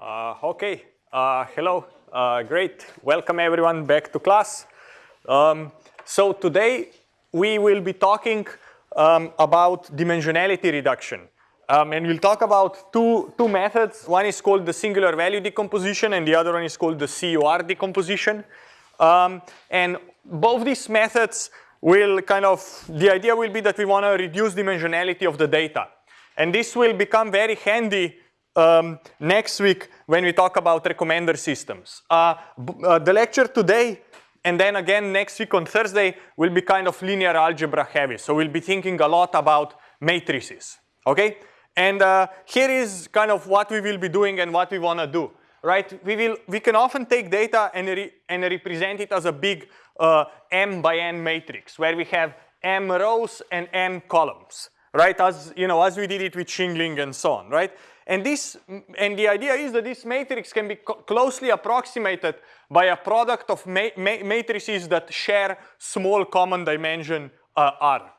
Uh, okay, uh, hello, uh, great. Welcome everyone back to class. Um, so today we will be talking um, about dimensionality reduction. Um, and we'll talk about two, two methods. One is called the singular value decomposition and the other one is called the CUR decomposition. Um, and both these methods will kind of, the idea will be that we want to reduce dimensionality of the data. And this will become very handy um, next week when we talk about recommender systems. Uh, uh, the lecture today and then again next week on Thursday will be kind of linear algebra heavy. So we'll be thinking a lot about matrices, okay? And uh, here is kind of what we will be doing and what we want to do, right? We will we can often take data and, re and represent it as a big uh, m by n matrix where we have m rows and n columns, right? As you know, as we did it with shingling and so on, right? And this, and the idea is that this matrix can be closely approximated by a product of ma ma matrices that share small common dimension uh, R,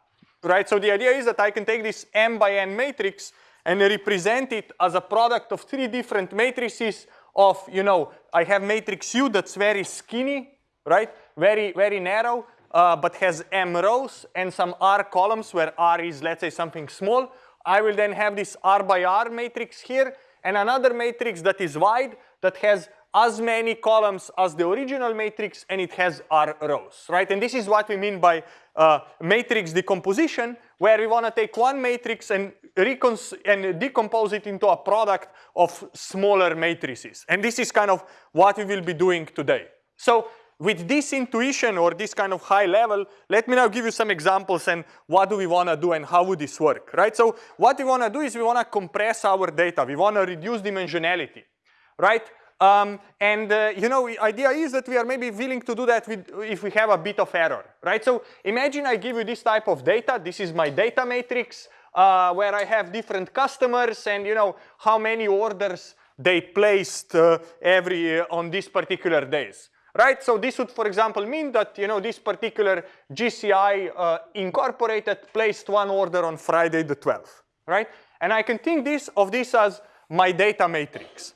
right? So the idea is that I can take this M by N matrix and represent it as a product of three different matrices of, you know, I have matrix U that's very skinny, right? Very, very narrow, uh, but has M rows and some R columns where R is, let's say, something small. I will then have this R by R matrix here and another matrix that is wide that has as many columns as the original matrix and it has R rows, right? And this is what we mean by uh, matrix decomposition where we want to take one matrix and, and decompose it into a product of smaller matrices. And this is kind of what we will be doing today. So with this intuition or this kind of high level, let me now give you some examples and what do we want to do and how would this work, right? So what we want to do is we want to compress our data. We want to reduce dimensionality, right? Um, and uh, you know, idea is that we are maybe willing to do that with, if we have a bit of error, right? So imagine I give you this type of data. This is my data matrix uh, where I have different customers and you know how many orders they placed uh, every uh, on these particular days right? So this would, for example, mean that you know this particular GCI uh, incorporated placed one order on Friday the 12th, right? And I can think this of this as my data matrix.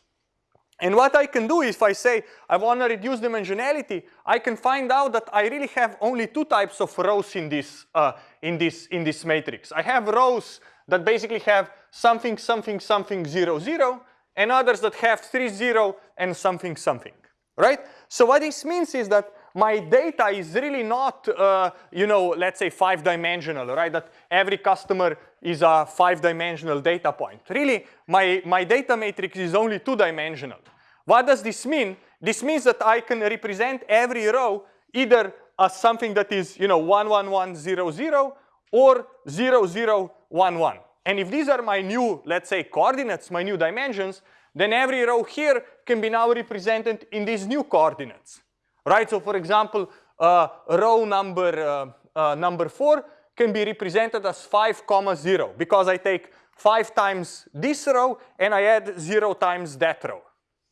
And what I can do if I say I want to reduce dimensionality, I can find out that I really have only two types of rows in this uh, in this in this matrix. I have rows that basically have something something something zero zero, and others that have three zero and something something right? So what this means is that my data is really not, uh, you know, let's say five dimensional, right? That every customer is a five dimensional data point. Really, my, my data matrix is only two dimensional. What does this mean? This means that I can represent every row either as something that is, you know, 11100 or 0011. And if these are my new, let's say, coordinates, my new dimensions, then every row here can be now represented in these new coordinates, right? So for example, uh, row number, uh, uh, number four can be represented as five comma zero because I take five times this row and I add zero times that row,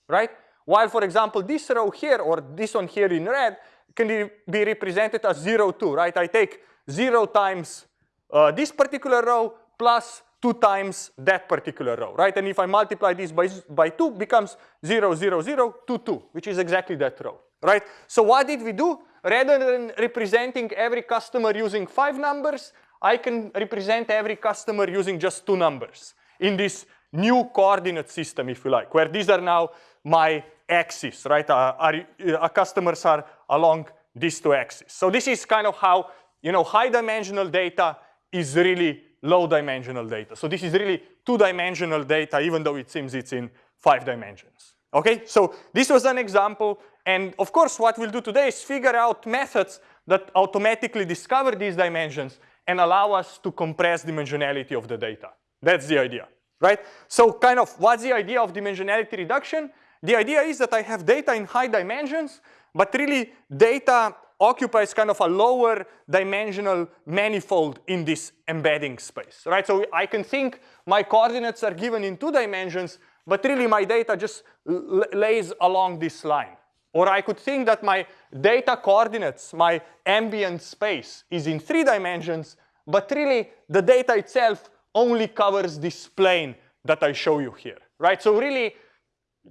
right? While for example, this row here or this one here in red can be represented as zero two, right? I take zero times uh, this particular row plus 2 times that particular row, right? And if I multiply this by, by 2, becomes 0, 0, 0, 2, 2, which is exactly that row, right? So what did we do? Rather than representing every customer using five numbers, I can represent every customer using just two numbers in this new coordinate system, if you like, where these are now my axes, right? Uh, our, uh, customers are along these two axes. So this is kind of how, you know, high dimensional data is really low dimensional data. So this is really two dimensional data, even though it seems it's in five dimensions. Okay, so this was an example. And of course, what we'll do today is figure out methods that automatically discover these dimensions and allow us to compress dimensionality of the data. That's the idea, right? So kind of what's the idea of dimensionality reduction? The idea is that I have data in high dimensions, but really data occupies kind of a lower dimensional manifold in this embedding space, right? So I can think my coordinates are given in two dimensions, but really my data just lays along this line. Or I could think that my data coordinates, my ambient space is in three dimensions, but really the data itself only covers this plane that I show you here, right? So really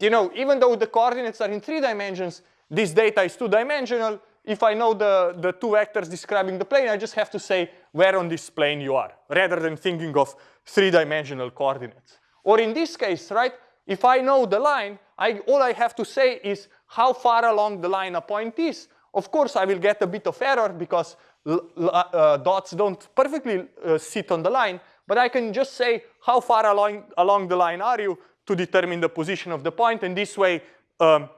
you know, even though the coordinates are in three dimensions, this data is two-dimensional. If I know the, the two vectors describing the plane, I just have to say where on this plane you are, rather than thinking of three-dimensional coordinates. Or in this case, right, if I know the line, I, all I have to say is how far along the line a point is. Of course, I will get a bit of error because uh, dots don't perfectly uh, sit on the line, but I can just say how far along, along the line are you to determine the position of the point, and this way um,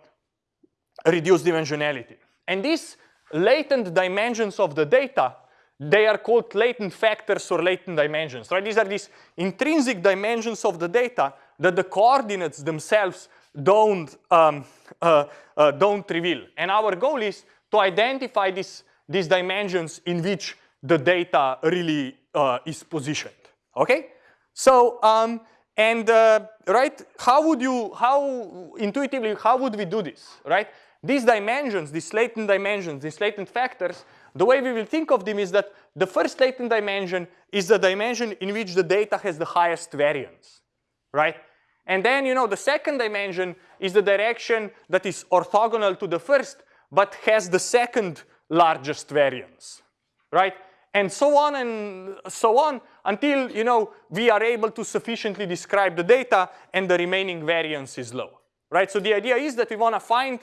reduce dimensionality. And these latent dimensions of the data, they are called latent factors or latent dimensions, right? These are these intrinsic dimensions of the data that the coordinates themselves don't, um, uh, uh, don't reveal. And our goal is to identify this, these dimensions in which the data really uh, is positioned, okay? So, um, and uh, right, how would you, how intuitively, how would we do this, right? These dimensions, these latent dimensions, these latent factors, the way we will think of them is that the first latent dimension is the dimension in which the data has the highest variance, right? And then, you know, the second dimension is the direction that is orthogonal to the first, but has the second largest variance, right? And so on and so on until, you know, we are able to sufficiently describe the data and the remaining variance is low, right? So the idea is that we want to find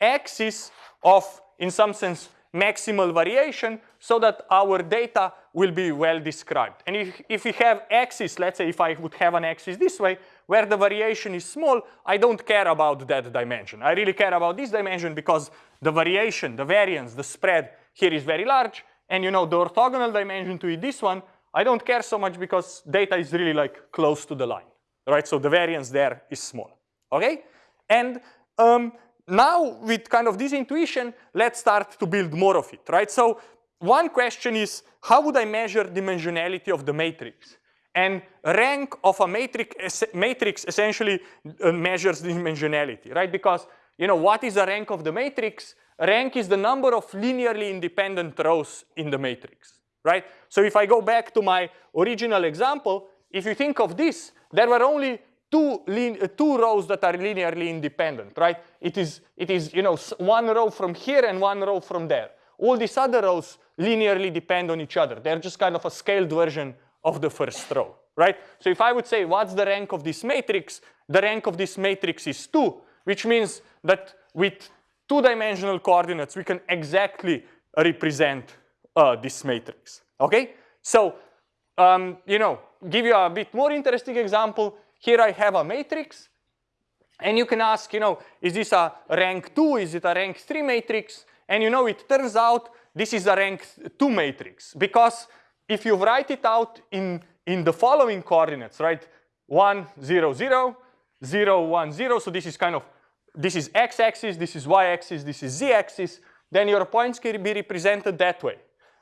axis of, in some sense, maximal variation so that our data will be well described. And if, if we have axis, let's say if I would have an axis this way, where the variation is small, I don't care about that dimension. I really care about this dimension because the variation, the variance, the spread here is very large. And you know, the orthogonal dimension to this one, I don't care so much because data is really like close to the line, right? So the variance there is small, okay? And um, now with kind of this intuition, let's start to build more of it, right? So one question is, how would I measure dimensionality of the matrix? And rank of a matrix, matrix essentially uh, measures dimensionality, right? Because you know what is the rank of the matrix? Rank is the number of linearly independent rows in the matrix, right? So if I go back to my original example, if you think of this, there were only two, uh, two rows that are linearly independent, right? It is, it is you know, one row from here and one row from there. All these other rows linearly depend on each other. They're just kind of a scaled version of the first row, right? So if I would say what's the rank of this matrix, the rank of this matrix is 2, which means that with two-dimensional coordinates, we can exactly represent uh, this matrix, okay? So, um, you know, give you a bit more interesting example. Here I have a matrix, and you can ask, you know, is this a rank 2, is it a rank 3 matrix? And you know, it turns out this is a rank 2 matrix because if you write it out in, in the following coordinates, right? 1, 0, 0, 0, 1, 0. So this is kind of, this is x-axis, this is y-axis, this is z-axis. Then your points can be represented that way.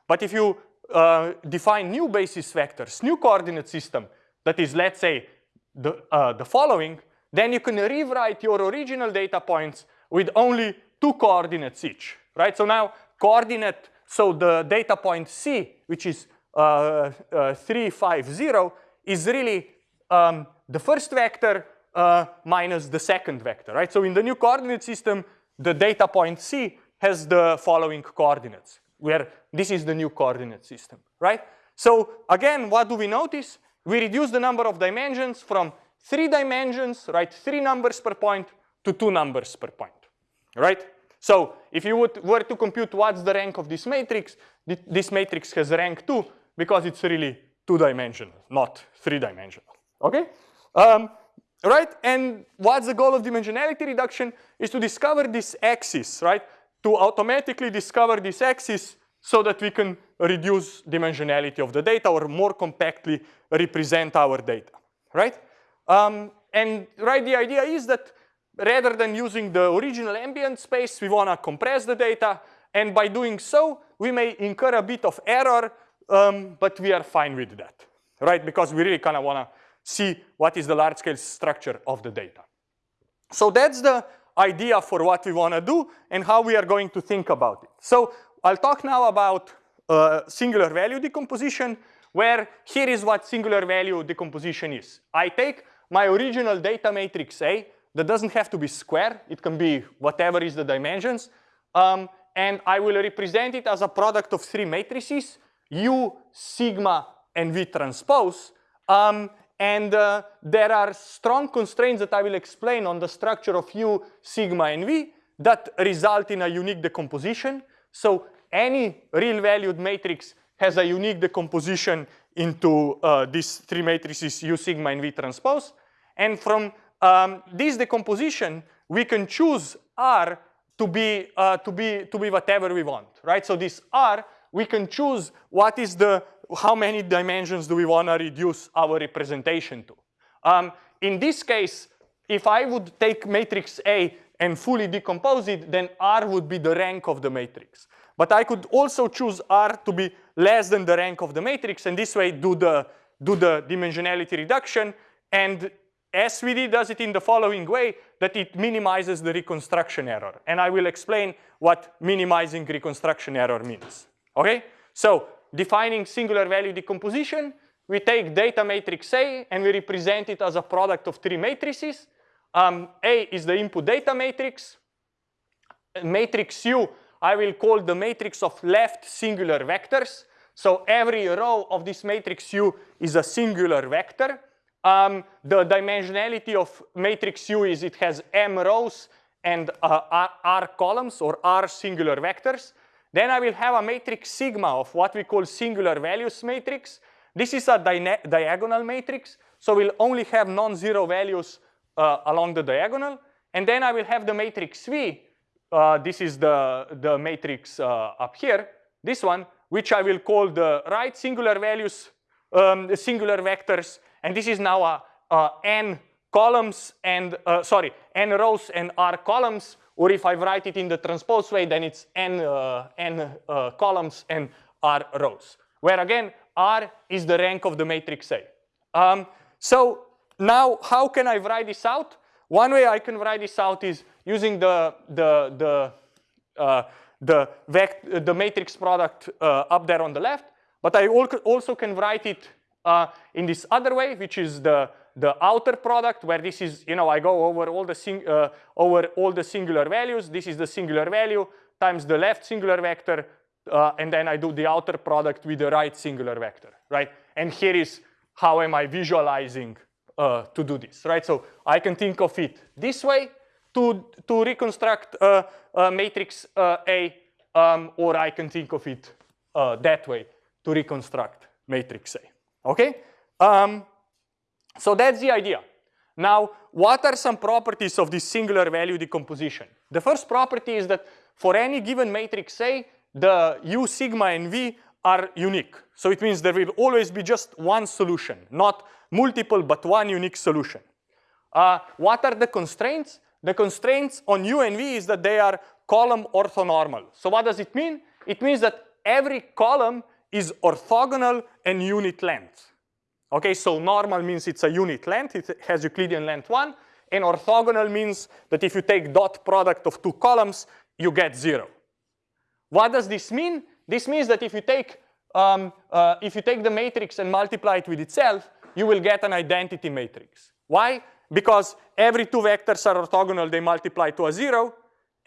But if you uh, define new basis vectors, new coordinate system, that is, let's say, the, uh, the following, then you can rewrite your original data points with only two coordinates each, right? So now coordinate, so the data point C, which is uh, uh, 350 is really um, the first vector uh, minus the second vector, right? So in the new coordinate system, the data point C has the following coordinates, where this is the new coordinate system, right? So again, what do we notice? We reduce the number of dimensions from three dimensions, right, three numbers per point, to two numbers per point, right? So if you would, were to compute what's the rank of this matrix, this matrix has rank 2, because it's really two-dimensional, not three-dimensional, okay? Um, right, and what's the goal of dimensionality reduction is to discover this axis, right? To automatically discover this axis so that we can reduce dimensionality of the data or more compactly represent our data, right? Um, and right, the idea is that rather than using the original ambient space, we want to compress the data. And by doing so, we may incur a bit of error um, but we are fine with that, right? Because we really kind of want to see what is the large scale structure of the data. So that's the idea for what we want to do and how we are going to think about it. So I'll talk now about uh, singular value decomposition, where here is what singular value decomposition is. I take my original data matrix A, that doesn't have to be square. It can be whatever is the dimensions. Um, and I will represent it as a product of three matrices, U, sigma, and V transpose. Um, and uh, there are strong constraints that I will explain on the structure of U, sigma, and V that result in a unique decomposition. So any real valued matrix has a unique decomposition into uh, these three matrices U, sigma, and V transpose. And from um, this decomposition, we can choose R to be, uh, to, be, to be whatever we want, right? So this R, we can choose what is the, how many dimensions do we want to reduce our representation to. Um, in this case, if I would take matrix A and fully decompose it, then R would be the rank of the matrix. But I could also choose R to be less than the rank of the matrix, and this way do the, do the dimensionality reduction. And SVD does it in the following way, that it minimizes the reconstruction error. And I will explain what minimizing reconstruction error means. Okay? So defining singular value decomposition, we take data matrix A and we represent it as a product of three matrices. Um, A is the input data matrix. Matrix U, I will call the matrix of left singular vectors. So every row of this matrix U is a singular vector. Um, the dimensionality of matrix U is it has m rows and uh, r, r, columns or r singular vectors. Then I will have a matrix sigma of what we call singular values matrix. This is a diagonal matrix, so we'll only have non-zero values uh, along the diagonal. And then I will have the matrix V. Uh, this is the, the matrix uh, up here, this one, which I will call the right singular values, um, singular vectors and this is now a, a n columns and, uh, sorry, n rows and r columns. Or if I write it in the transpose way, then it's n, uh, n uh, columns and r rows. Where again, r is the rank of the matrix A. Um, so now how can I write this out? One way I can write this out is using the, the, the, uh, the, vect the matrix product uh, up there on the left. But I also can write it uh, in this other way, which is the, the outer product, where this is, you know, I go over all the sing, uh, over all the singular values. This is the singular value times the left singular vector, uh, and then I do the outer product with the right singular vector, right? And here is how am I visualizing uh, to do this, right? So I can think of it this way to, to reconstruct matrix uh, A, um, or I can think of it uh, that way to reconstruct matrix A. Okay? Um, so that's the idea. Now, what are some properties of this singular value decomposition? The first property is that for any given matrix A, the U, sigma, and V are unique. So it means there will always be just one solution, not multiple, but one unique solution. Uh, what are the constraints? The constraints on U and V is that they are column orthonormal. So what does it mean? It means that every column is orthogonal and unit length. Okay, so normal means it's a unit length, it has Euclidean length one, and orthogonal means that if you take dot product of two columns, you get zero. What does this mean? This means that if you take um, uh, if you take the matrix and multiply it with itself, you will get an identity matrix. Why? Because every two vectors are orthogonal, they multiply to a zero,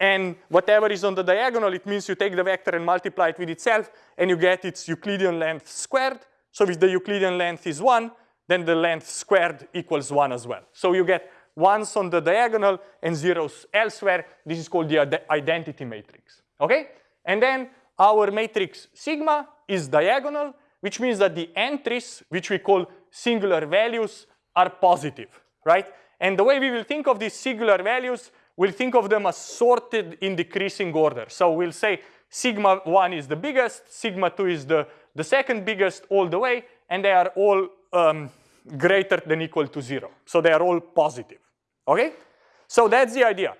and whatever is on the diagonal, it means you take the vector and multiply it with itself, and you get its Euclidean length squared. So if the Euclidean length is 1, then the length squared equals 1 as well. So you get ones on the diagonal and zeros elsewhere. This is called the identity matrix. Okay? And then our matrix sigma is diagonal, which means that the entries, which we call singular values, are positive, right? And the way we will think of these singular values we'll think of them as sorted in decreasing order. So we'll say sigma 1 is the biggest, sigma 2 is the, the second biggest all the way, and they are all um, greater than equal to 0. So they are all positive. Okay? So that's the idea.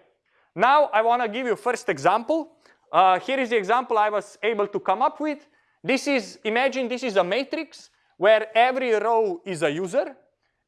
Now I want to give you first example. Uh, here is the example I was able to come up with. This is, imagine this is a matrix where every row is a user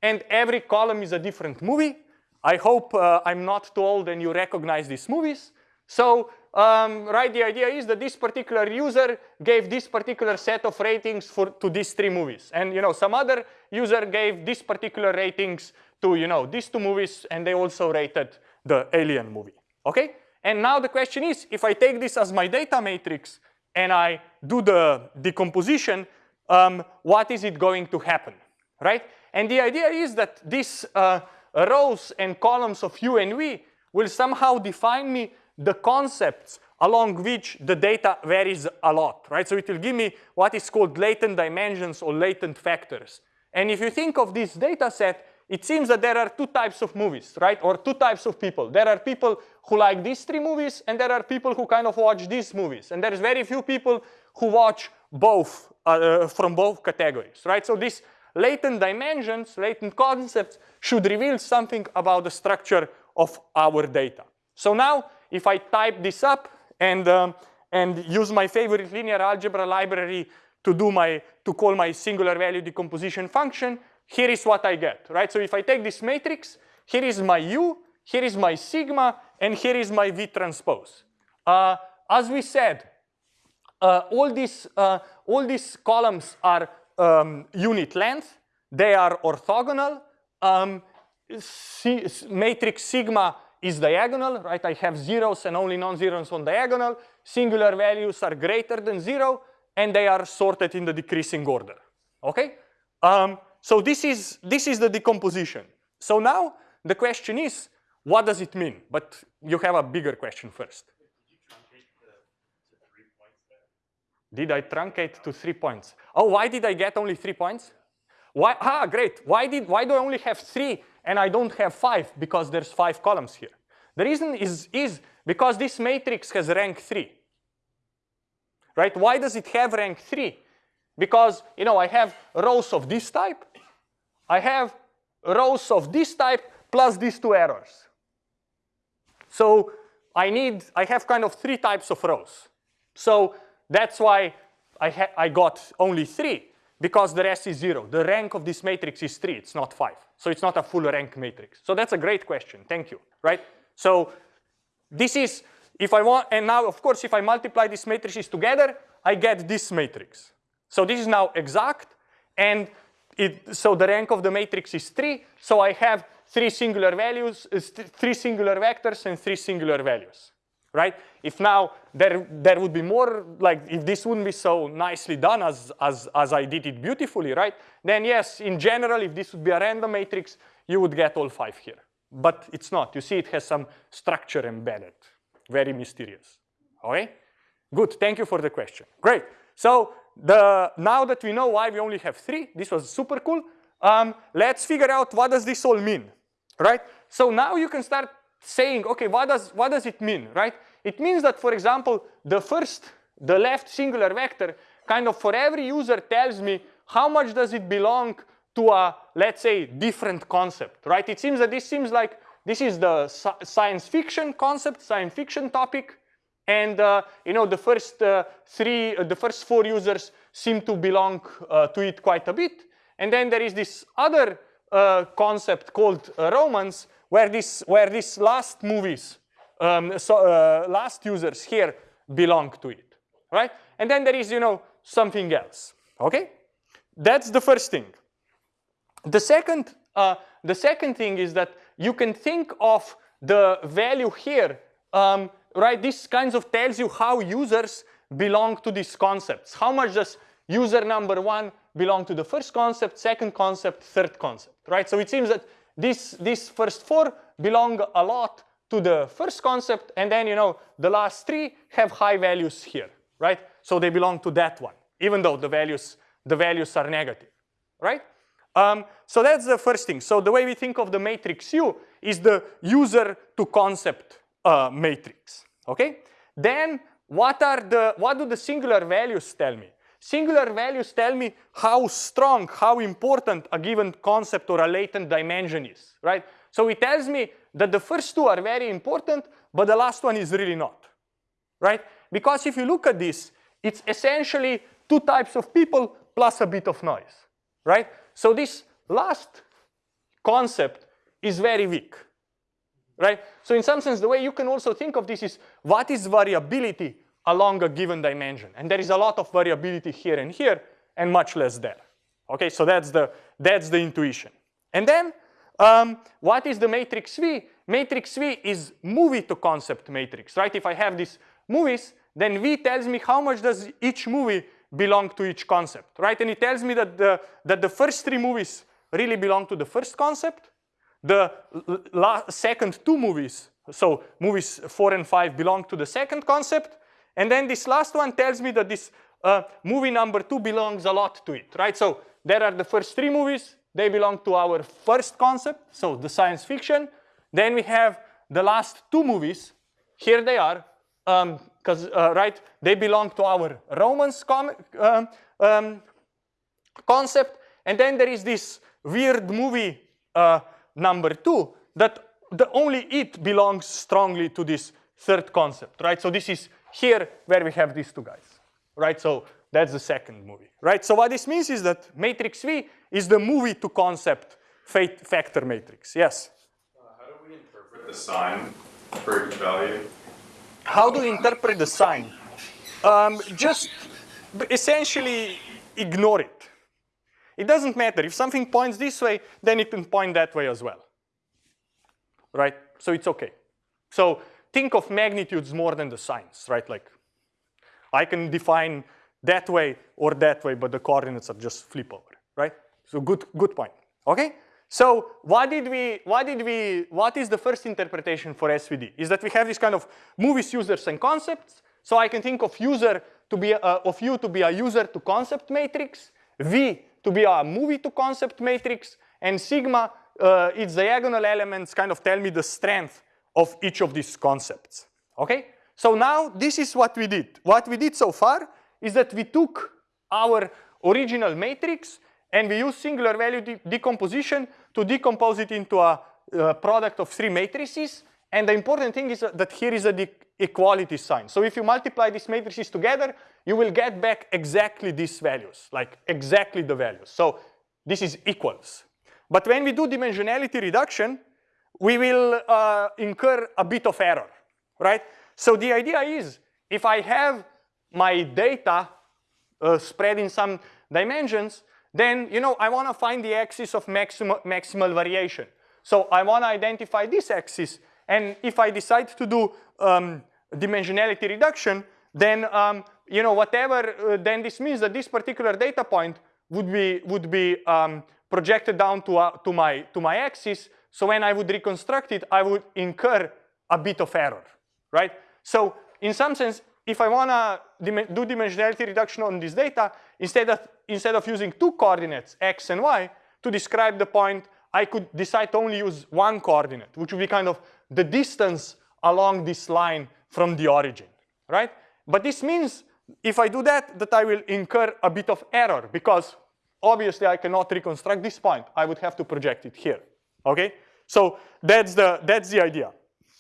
and every column is a different movie. I hope uh, I'm not too old and you recognize these movies. So, um, right, the idea is that this particular user gave this particular set of ratings for to these three movies. And you know, some other user gave this particular ratings to you know these two movies, and they also rated the Alien movie. Okay, and now the question is, if I take this as my data matrix and I do the decomposition, um, what is it going to happen, right? And the idea is that these uh, rows and columns of U and V will somehow define me the concepts along which the data varies a lot, right? So it will give me what is called latent dimensions or latent factors. And if you think of this data set, it seems that there are two types of movies, right? Or two types of people. There are people who like these three movies, and there are people who kind of watch these movies. And there's very few people who watch both uh, from both categories, right? So these latent dimensions, latent concepts should reveal something about the structure of our data. So now, if I type this up and, um, and use my favorite linear algebra library to do my, to call my singular value decomposition function, here is what I get, right? So if I take this matrix, here is my U, here is my sigma, and here is my V transpose. Uh, as we said, uh, all, these, uh, all these columns are um, unit length. They are orthogonal. Um, matrix sigma is diagonal, right? I have zeros and only non-zeros on diagonal. Singular values are greater than zero, and they are sorted in the decreasing order, okay? Um, so this is, this is the decomposition. So now the question is, what does it mean? But you have a bigger question first. Did I truncate to three points? Oh, why did I get only three points? Why? Ah, great. Why did? Why do I only have three and I don't have five? Because there's five columns here. The reason is is because this matrix has rank three. Right? Why does it have rank three? Because you know I have rows of this type, I have rows of this type plus these two errors. So I need, I have kind of three types of rows. So that's why I, I got only three because the rest is zero. The rank of this matrix is three, it's not five. So it's not a full rank matrix. So that's a great question, thank you, right? So this is, if I want, and now of course if I multiply these matrices together, I get this matrix. So this is now exact, and it, so the rank of the matrix is three, so I have three singular values, uh, three singular vectors and three singular values, right? If now there, there would be more, like if this wouldn't be so nicely done as, as, as I did it beautifully, right? Then yes, in general, if this would be a random matrix, you would get all five here. But it's not, you see it has some structure embedded, very mysterious, okay? Good, thank you for the question. Great, so the, now that we know why we only have three, this was super cool, um, let's figure out what does this all mean, right? So now you can start saying, okay, what does, what does it mean, right? It means that, for example, the first, the left singular vector, kind of for every user tells me how much does it belong to a, let's say, different concept, right? It seems that this seems like this is the science fiction concept, science fiction topic, and uh, you know, the first uh, three, uh, the first four users seem to belong uh, to it quite a bit. And then there is this other uh, concept called uh, romance, where this, where these last movies, um, so last users here belong to it, right? And then there is, you know, something else. Okay, that's the first thing. The second, the second thing is that you can think of the value here um, right? This kinds of tells you how users belong to these concepts. How much does user number one belong to the first concept, second concept, third concept, right? So it seems that this, these first four belong a lot to the first concept, and then, you know, the last three have high values here, right? So they belong to that one, even though the values, the values are negative, right? Um, so that's the first thing. So the way we think of the matrix U is the user to concept uh, matrix. Okay. Then what are the what do the singular values tell me? Singular values tell me how strong, how important a given concept or a latent dimension is, right? So it tells me that the first two are very important, but the last one is really not, right? Because if you look at this, it's essentially two types of people plus a bit of noise, right? So this last concept is very weak, right? So in some sense, the way you can also think of this is what is variability along a given dimension? And there is a lot of variability here and here and much less there. Okay, so that's the, that's the intuition. And then um, what is the matrix V? Matrix V is movie to concept matrix, right? If I have these movies, then V tells me how much does each movie belong to each concept, right? And it tells me that the, that the first three movies really belong to the first concept. The second two movies, so movies four and five belong to the second concept. And then this last one tells me that this uh, movie number two belongs a lot to it, right? So there are the first three movies, they belong to our first concept, so the science fiction. Then we have the last two movies, here they are, because, um, uh, right, they belong to our romance um, um, concept. And then there is this weird movie uh, number two that the only it belongs strongly to this third concept, right? So this is here where we have these two guys, right? So that's the second movie, right? So what this means is that matrix V is the movie to concept factor matrix. Yes? Uh, how do we interpret the sign for each value? How do we interpret the sign? Um, just essentially ignore it. It doesn't matter. If something points this way, then it can point that way as well. Right? So it's okay. So think of magnitudes more than the signs, right? Like I can define that way or that way, but the coordinates are just flip over, right? So good, good point. Okay? So what did we, what did we, what is the first interpretation for SVD? Is that we have this kind of movies, users, and concepts. So I can think of user to be, a, of U to be a user to concept matrix, V to be a movie to concept matrix, and sigma, uh, its diagonal elements kind of tell me the strength of each of these concepts. Okay? So now this is what we did. What we did so far is that we took our original matrix and we used singular value de decomposition to decompose it into a, a, product of three matrices. And the important thing is that here is a equality sign. So if you multiply these matrices together, you will get back exactly these values, like exactly the values. So this is equals. But when we do dimensionality reduction, we will uh, incur a bit of error, right? So the idea is if I have my data uh, spread in some dimensions, then you know I want to find the axis of maximal, maximal variation. So I want to identify this axis, and if I decide to do um, dimensionality reduction, then um, you know whatever, uh, then this means that this particular data point would be would be um, projected down to uh, to my to my axis. So when I would reconstruct it, I would incur a bit of error, right? So in some sense, if I want to do dimensionality reduction on this data, instead of, instead of using two coordinates, x and y, to describe the point, I could decide to only use one coordinate, which would be kind of the distance along this line from the origin, right? But this means if I do that, that I will incur a bit of error because obviously I cannot reconstruct this point. I would have to project it here, okay? So that's the, that's the idea.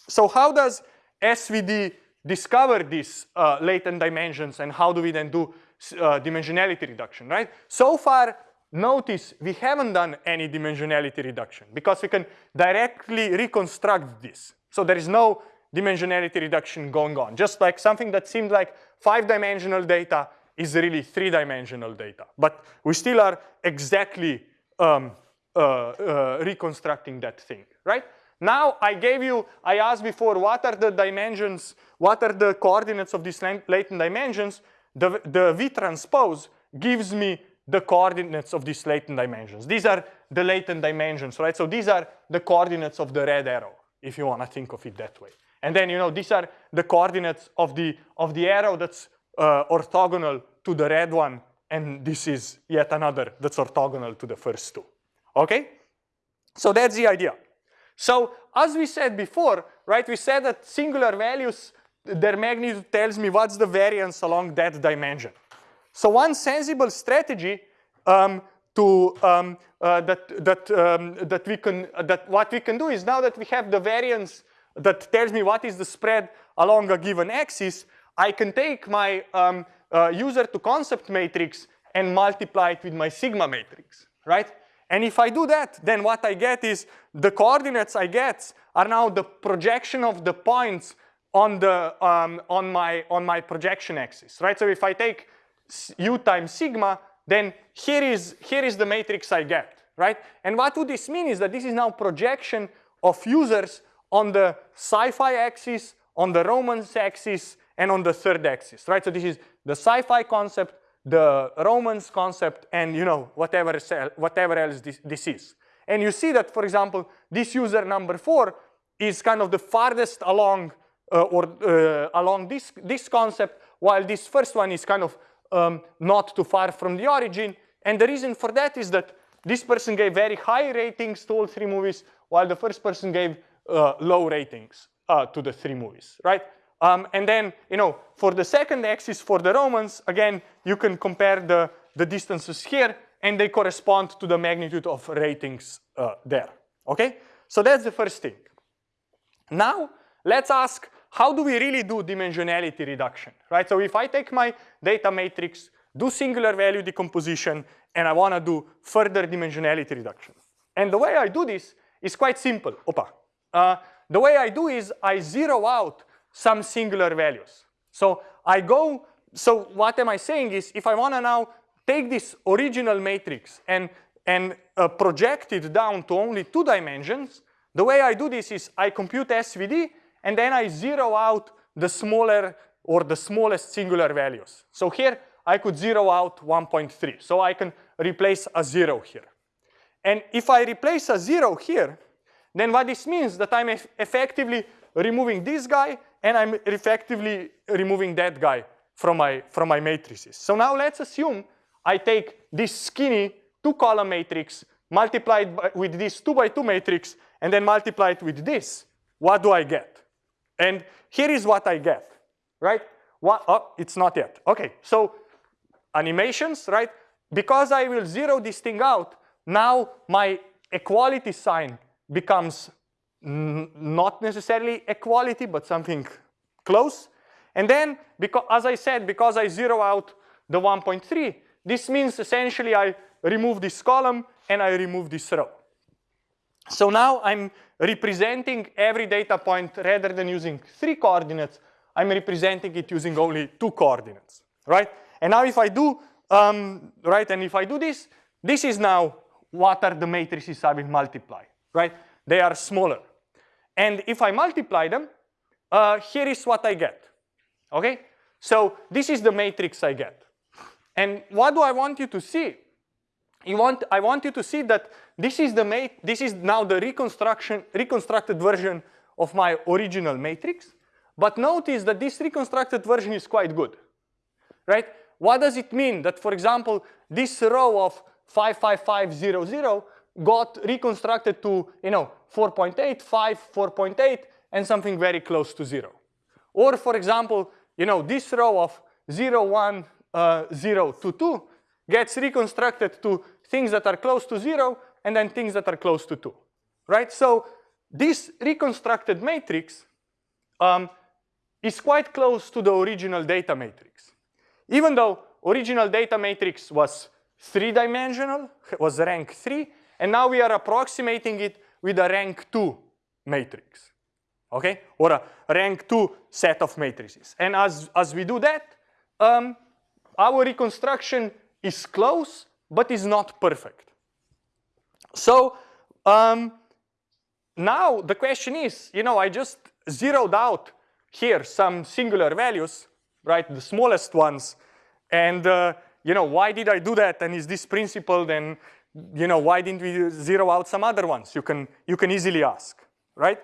So how does SVD discover these uh, latent dimensions and how do we then do uh, dimensionality reduction, right? So far, notice we haven't done any dimensionality reduction because we can directly reconstruct this. So there is no dimensionality reduction going on. Just like something that seemed like five-dimensional data is really three-dimensional data. But we still are exactly um, reconstructing that thing, right? Now I gave you, I asked before, what are the dimensions, what are the coordinates of these latent dimensions? The, the V transpose gives me the coordinates of these latent dimensions. These are the latent dimensions, right? So these are the coordinates of the red arrow, if you want to think of it that way. And then, you know, these are the coordinates of the, of the arrow that's uh, orthogonal to the red one, and this is yet another that's orthogonal to the first two, okay? So that's the idea. So as we said before, right, we said that singular values, their magnitude tells me what's the variance along that dimension. So one sensible strategy um, to um, uh, that that um, that we can that what we can do is now that we have the variance that tells me what is the spread along a given axis, I can take my um, uh, user to concept matrix and multiply it with my sigma matrix, right? And if I do that, then what I get is the coordinates I get are now the projection of the points on the um, on my on my projection axis, right? So if I take u times sigma, then here is here is the matrix I get, right? And what would this mean is that this is now projection of users on the sci-fi axis, on the romance axis, and on the third axis, right? So this is the sci-fi concept, the romance concept, and you know whatever, whatever else this, this is. And you see that, for example, this user number four is kind of the farthest along uh, or uh, along this, this concept, while this first one is kind of um, not too far from the origin. And the reason for that is that this person gave very high ratings to all three movies, while the first person gave uh, low ratings uh, to the three movies, right? Um, and then, you know, for the second axis, for the romance, again, you can compare the, the distances here, and they correspond to the magnitude of ratings uh, there, okay? So that's the first thing. Now, let's ask, how do we really do dimensionality reduction, right? So if I take my data matrix, do singular value decomposition, and I want to do further dimensionality reduction. And the way I do this is quite simple. Opa. Uh, the way I do is I zero out some singular values. So I go, so what am I saying is if I want to now take this original matrix and, and uh, project it down to only two dimensions, the way I do this is I compute SVD and then I zero out the smaller or the smallest singular values. So here I could zero out 1.3. So I can replace a zero here. And if I replace a zero here, then what this means that I'm effectively removing this guy and I'm effectively removing that guy from my, from my matrices. So now let's assume I take this skinny two column matrix multiplied by, with this two by two matrix and then multiply it with this. What do I get? And here is what I get, right? What, oh, it's not yet. Okay, so animations, right? Because I will zero this thing out, now my equality sign becomes not necessarily equality, but something close. And then, because, as I said, because I zero out the 1.3, this means essentially I remove this column and I remove this row. So now I'm representing every data point rather than using three coordinates, I'm representing it using only two coordinates, right? And now if I do, um, right, and if I do this, this is now what are the matrices I will multiply, right? They are smaller. And if I multiply them, uh, here is what I get, okay? So this is the matrix I get. And what do I want you to see? You want, I want you to see that this is the mat this is now the reconstruction reconstructed version of my original matrix. But notice that this reconstructed version is quite good, right? What does it mean that, for example, this row of 55500 got reconstructed to, you know, 4.8, 5, 4.8, and something very close to zero. Or, for example, you know, this row of 0, 1, uh, 0, 2, 2 gets reconstructed to things that are close to zero and then things that are close to two, right? So this reconstructed matrix um, is quite close to the original data matrix. Even though original data matrix was three-dimensional, was rank three, and now we are approximating it with a rank two matrix, okay? Or a rank two set of matrices. And as, as we do that, um, our reconstruction is close, but is not perfect. So um, now the question is, you know, I just zeroed out here some singular values, right, the smallest ones, and uh, you know, why did I do that? And is this principle then, you know, why didn't we zero out some other ones? You can, you can easily ask, right?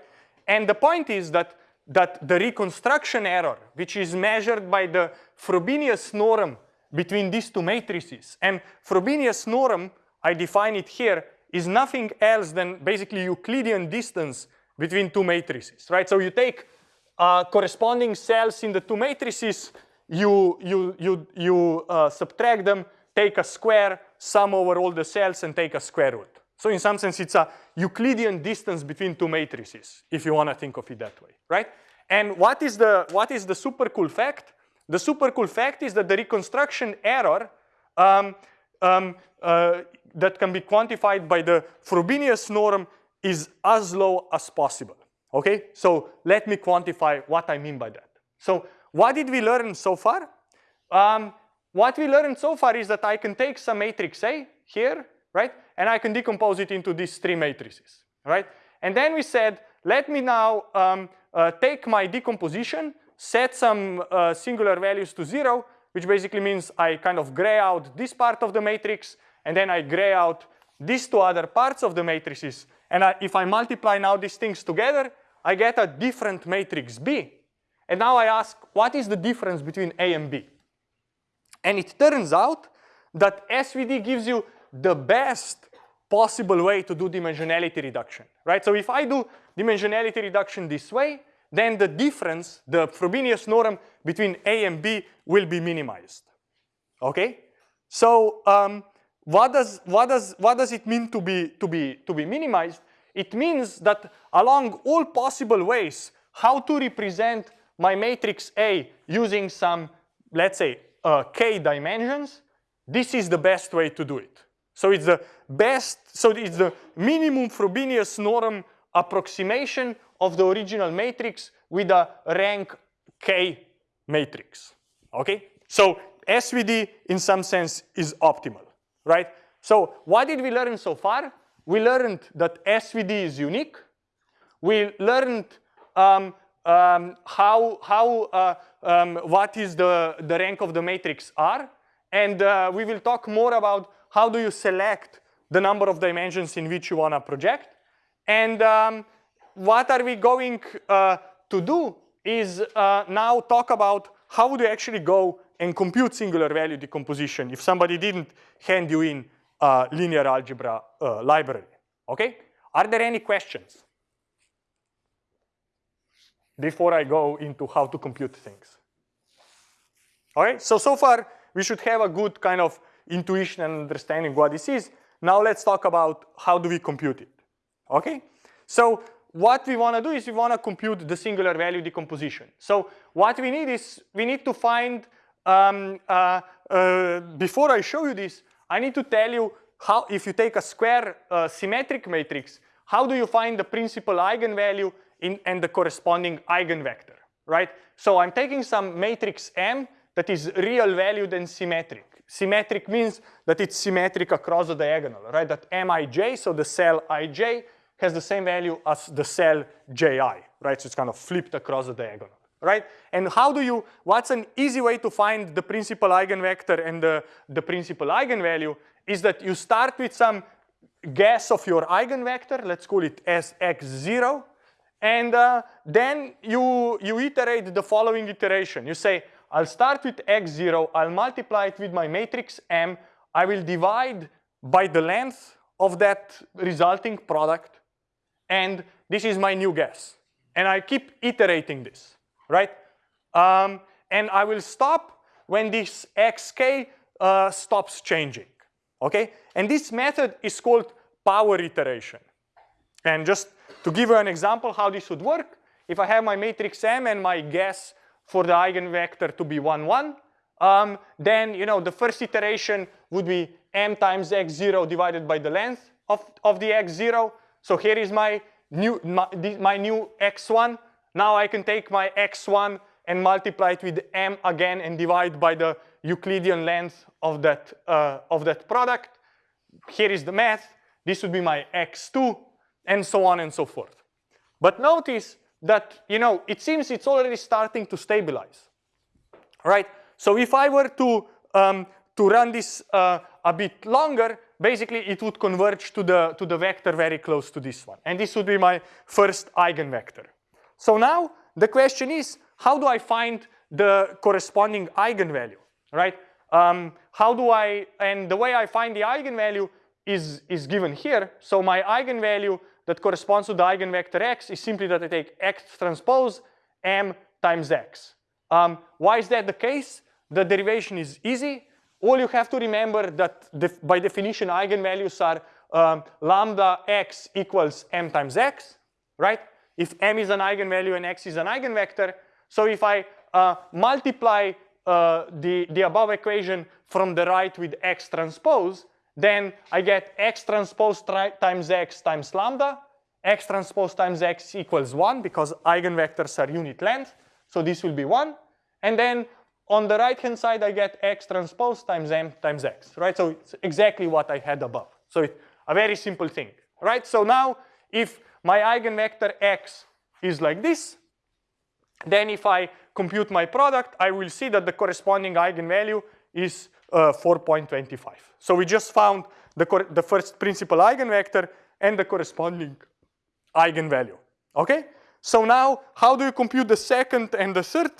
And the point is that, that the reconstruction error, which is measured by the Frobenius norm between these two matrices. And Frobenius norm, I define it here, is nothing else than basically Euclidean distance between two matrices, right? So you take uh, corresponding cells in the two matrices, you, you, you, you uh, subtract them, take a square, sum over all the cells, and take a square root. So in some sense, it's a Euclidean distance between two matrices, if you want to think of it that way, right? And what is the, what is the super cool fact? The super cool fact is that the reconstruction error um, um, uh, that can be quantified by the Frobenius norm is as low as possible. Okay, so let me quantify what I mean by that. So what did we learn so far? Um, what we learned so far is that I can take some matrix A here, right? and I can decompose it into these three matrices, right? And then we said, let me now um, uh, take my decomposition, set some uh, singular values to zero, which basically means I kind of gray out this part of the matrix, and then I gray out these two other parts of the matrices. And I, if I multiply now these things together, I get a different matrix B. And now I ask, what is the difference between A and B? And it turns out that SVD gives you the best possible way to do dimensionality reduction, right? So if I do dimensionality reduction this way, then the difference, the Frobenius norm between A and B will be minimized, okay? So um, what, does, what, does, what does it mean to be, to, be, to be minimized? It means that along all possible ways, how to represent my matrix A using some, let's say, uh, k dimensions, this is the best way to do it. So it's the best, so it's the minimum Frobenius norm approximation of the original matrix with a rank k matrix, okay? So SVD in some sense is optimal, right? So what did we learn so far? We learned that SVD is unique. We learned um, um, how, how uh, um, what is the, the rank of the matrix R. And uh, we will talk more about how do you select the number of dimensions in which you want to project. And um, what are we going uh, to do is uh, now talk about how would you actually go and compute singular value decomposition if somebody didn't hand you in a linear algebra uh, library, okay? Are there any questions? Before I go into how to compute things. All right, so, so far we should have a good kind of intuition and understanding what this is. Now let's talk about how do we compute it, okay? So what we want to do is we want to compute the singular value decomposition. So what we need is we need to find, um, uh, uh, before I show you this, I need to tell you how, if you take a square uh, symmetric matrix, how do you find the principal eigenvalue in, and the corresponding eigenvector, right? So I'm taking some matrix M that is real valued and symmetric. Symmetric means that it's symmetric across the diagonal, right? That Mij, so the cell ij, has the same value as the cell ji, right? So it's kind of flipped across the diagonal, right? And how do you, what's an easy way to find the principal eigenvector and the, the principal eigenvalue is that you start with some guess of your eigenvector, let's call it as x0, and uh, then you, you iterate the following iteration. You say, I'll start with x0, I'll multiply it with my matrix M, I will divide by the length of that resulting product, and this is my new guess. And I keep iterating this, right? Um, and I will stop when this xk uh, stops changing, okay? And this method is called power iteration. And just to give you an example how this would work, if I have my matrix M and my guess for the eigenvector to be 1, 1, um, then you know the first iteration would be m times x0 divided by the length of, of the x0. So here is my new, my, my new x1. Now I can take my x1 and multiply it with m again and divide by the Euclidean length of that, uh, of that product. Here is the math. This would be my x2 and so on and so forth. But notice that, you know, it seems it's already starting to stabilize, right? So if I were to, um, to run this uh, a bit longer, basically it would converge to the, to the vector very close to this one. And this would be my first eigenvector. So now the question is, how do I find the corresponding eigenvalue, right? Um, how do I, and the way I find the eigenvalue is, is given here. So my eigenvalue that corresponds to the eigenvector x is simply that I take x transpose m times x. Um, why is that the case? The derivation is easy. All you have to remember that def by definition eigenvalues are um, lambda x equals m times x, right? If m is an eigenvalue and x is an eigenvector, so if I uh, multiply uh, the, the above equation from the right with x transpose, then I get x transpose times x times lambda. x transpose times x equals 1 because eigenvectors are unit length. So this will be 1. And then on the right-hand side, I get x transpose times m times x, right? So it's exactly what I had above. So it, a very simple thing, right? So now if my eigenvector x is like this, then if I compute my product, I will see that the corresponding eigenvalue is uh, 4.25. So we just found the, the first principal eigenvector and the corresponding eigenvalue, okay? So now, how do you compute the second and the third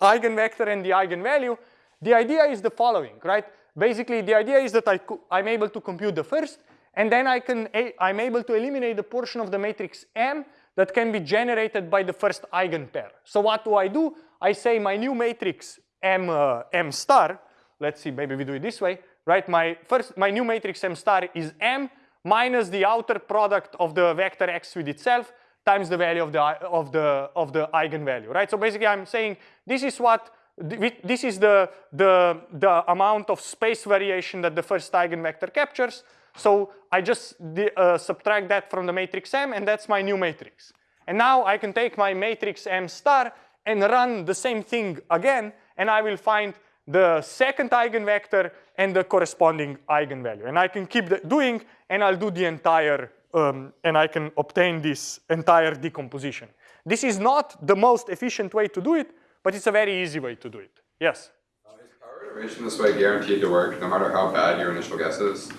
eigenvector and the eigenvalue? The idea is the following, right? Basically, the idea is that I I'm able to compute the first, and then I can, I'm able to eliminate the portion of the matrix M that can be generated by the first eigenpair. So what do I do? I say my new matrix M, uh, M star, let's see, maybe we do it this way, right? My first, my new matrix M star is M minus the outer product of the vector X with itself times the value of the, of the, of the eigenvalue, right? So basically I'm saying this is what, this is the, the, the amount of space variation that the first eigenvector captures. So I just uh, subtract that from the matrix M and that's my new matrix. And now I can take my matrix M star and run the same thing again and I will find the second eigenvector and the corresponding eigenvalue. And I can keep doing and I'll do the entire, um, and I can obtain this entire decomposition. This is not the most efficient way to do it, but it's a very easy way to do it. Yes? Uh, is power iteration this way guaranteed to work no matter how bad your initial guess is?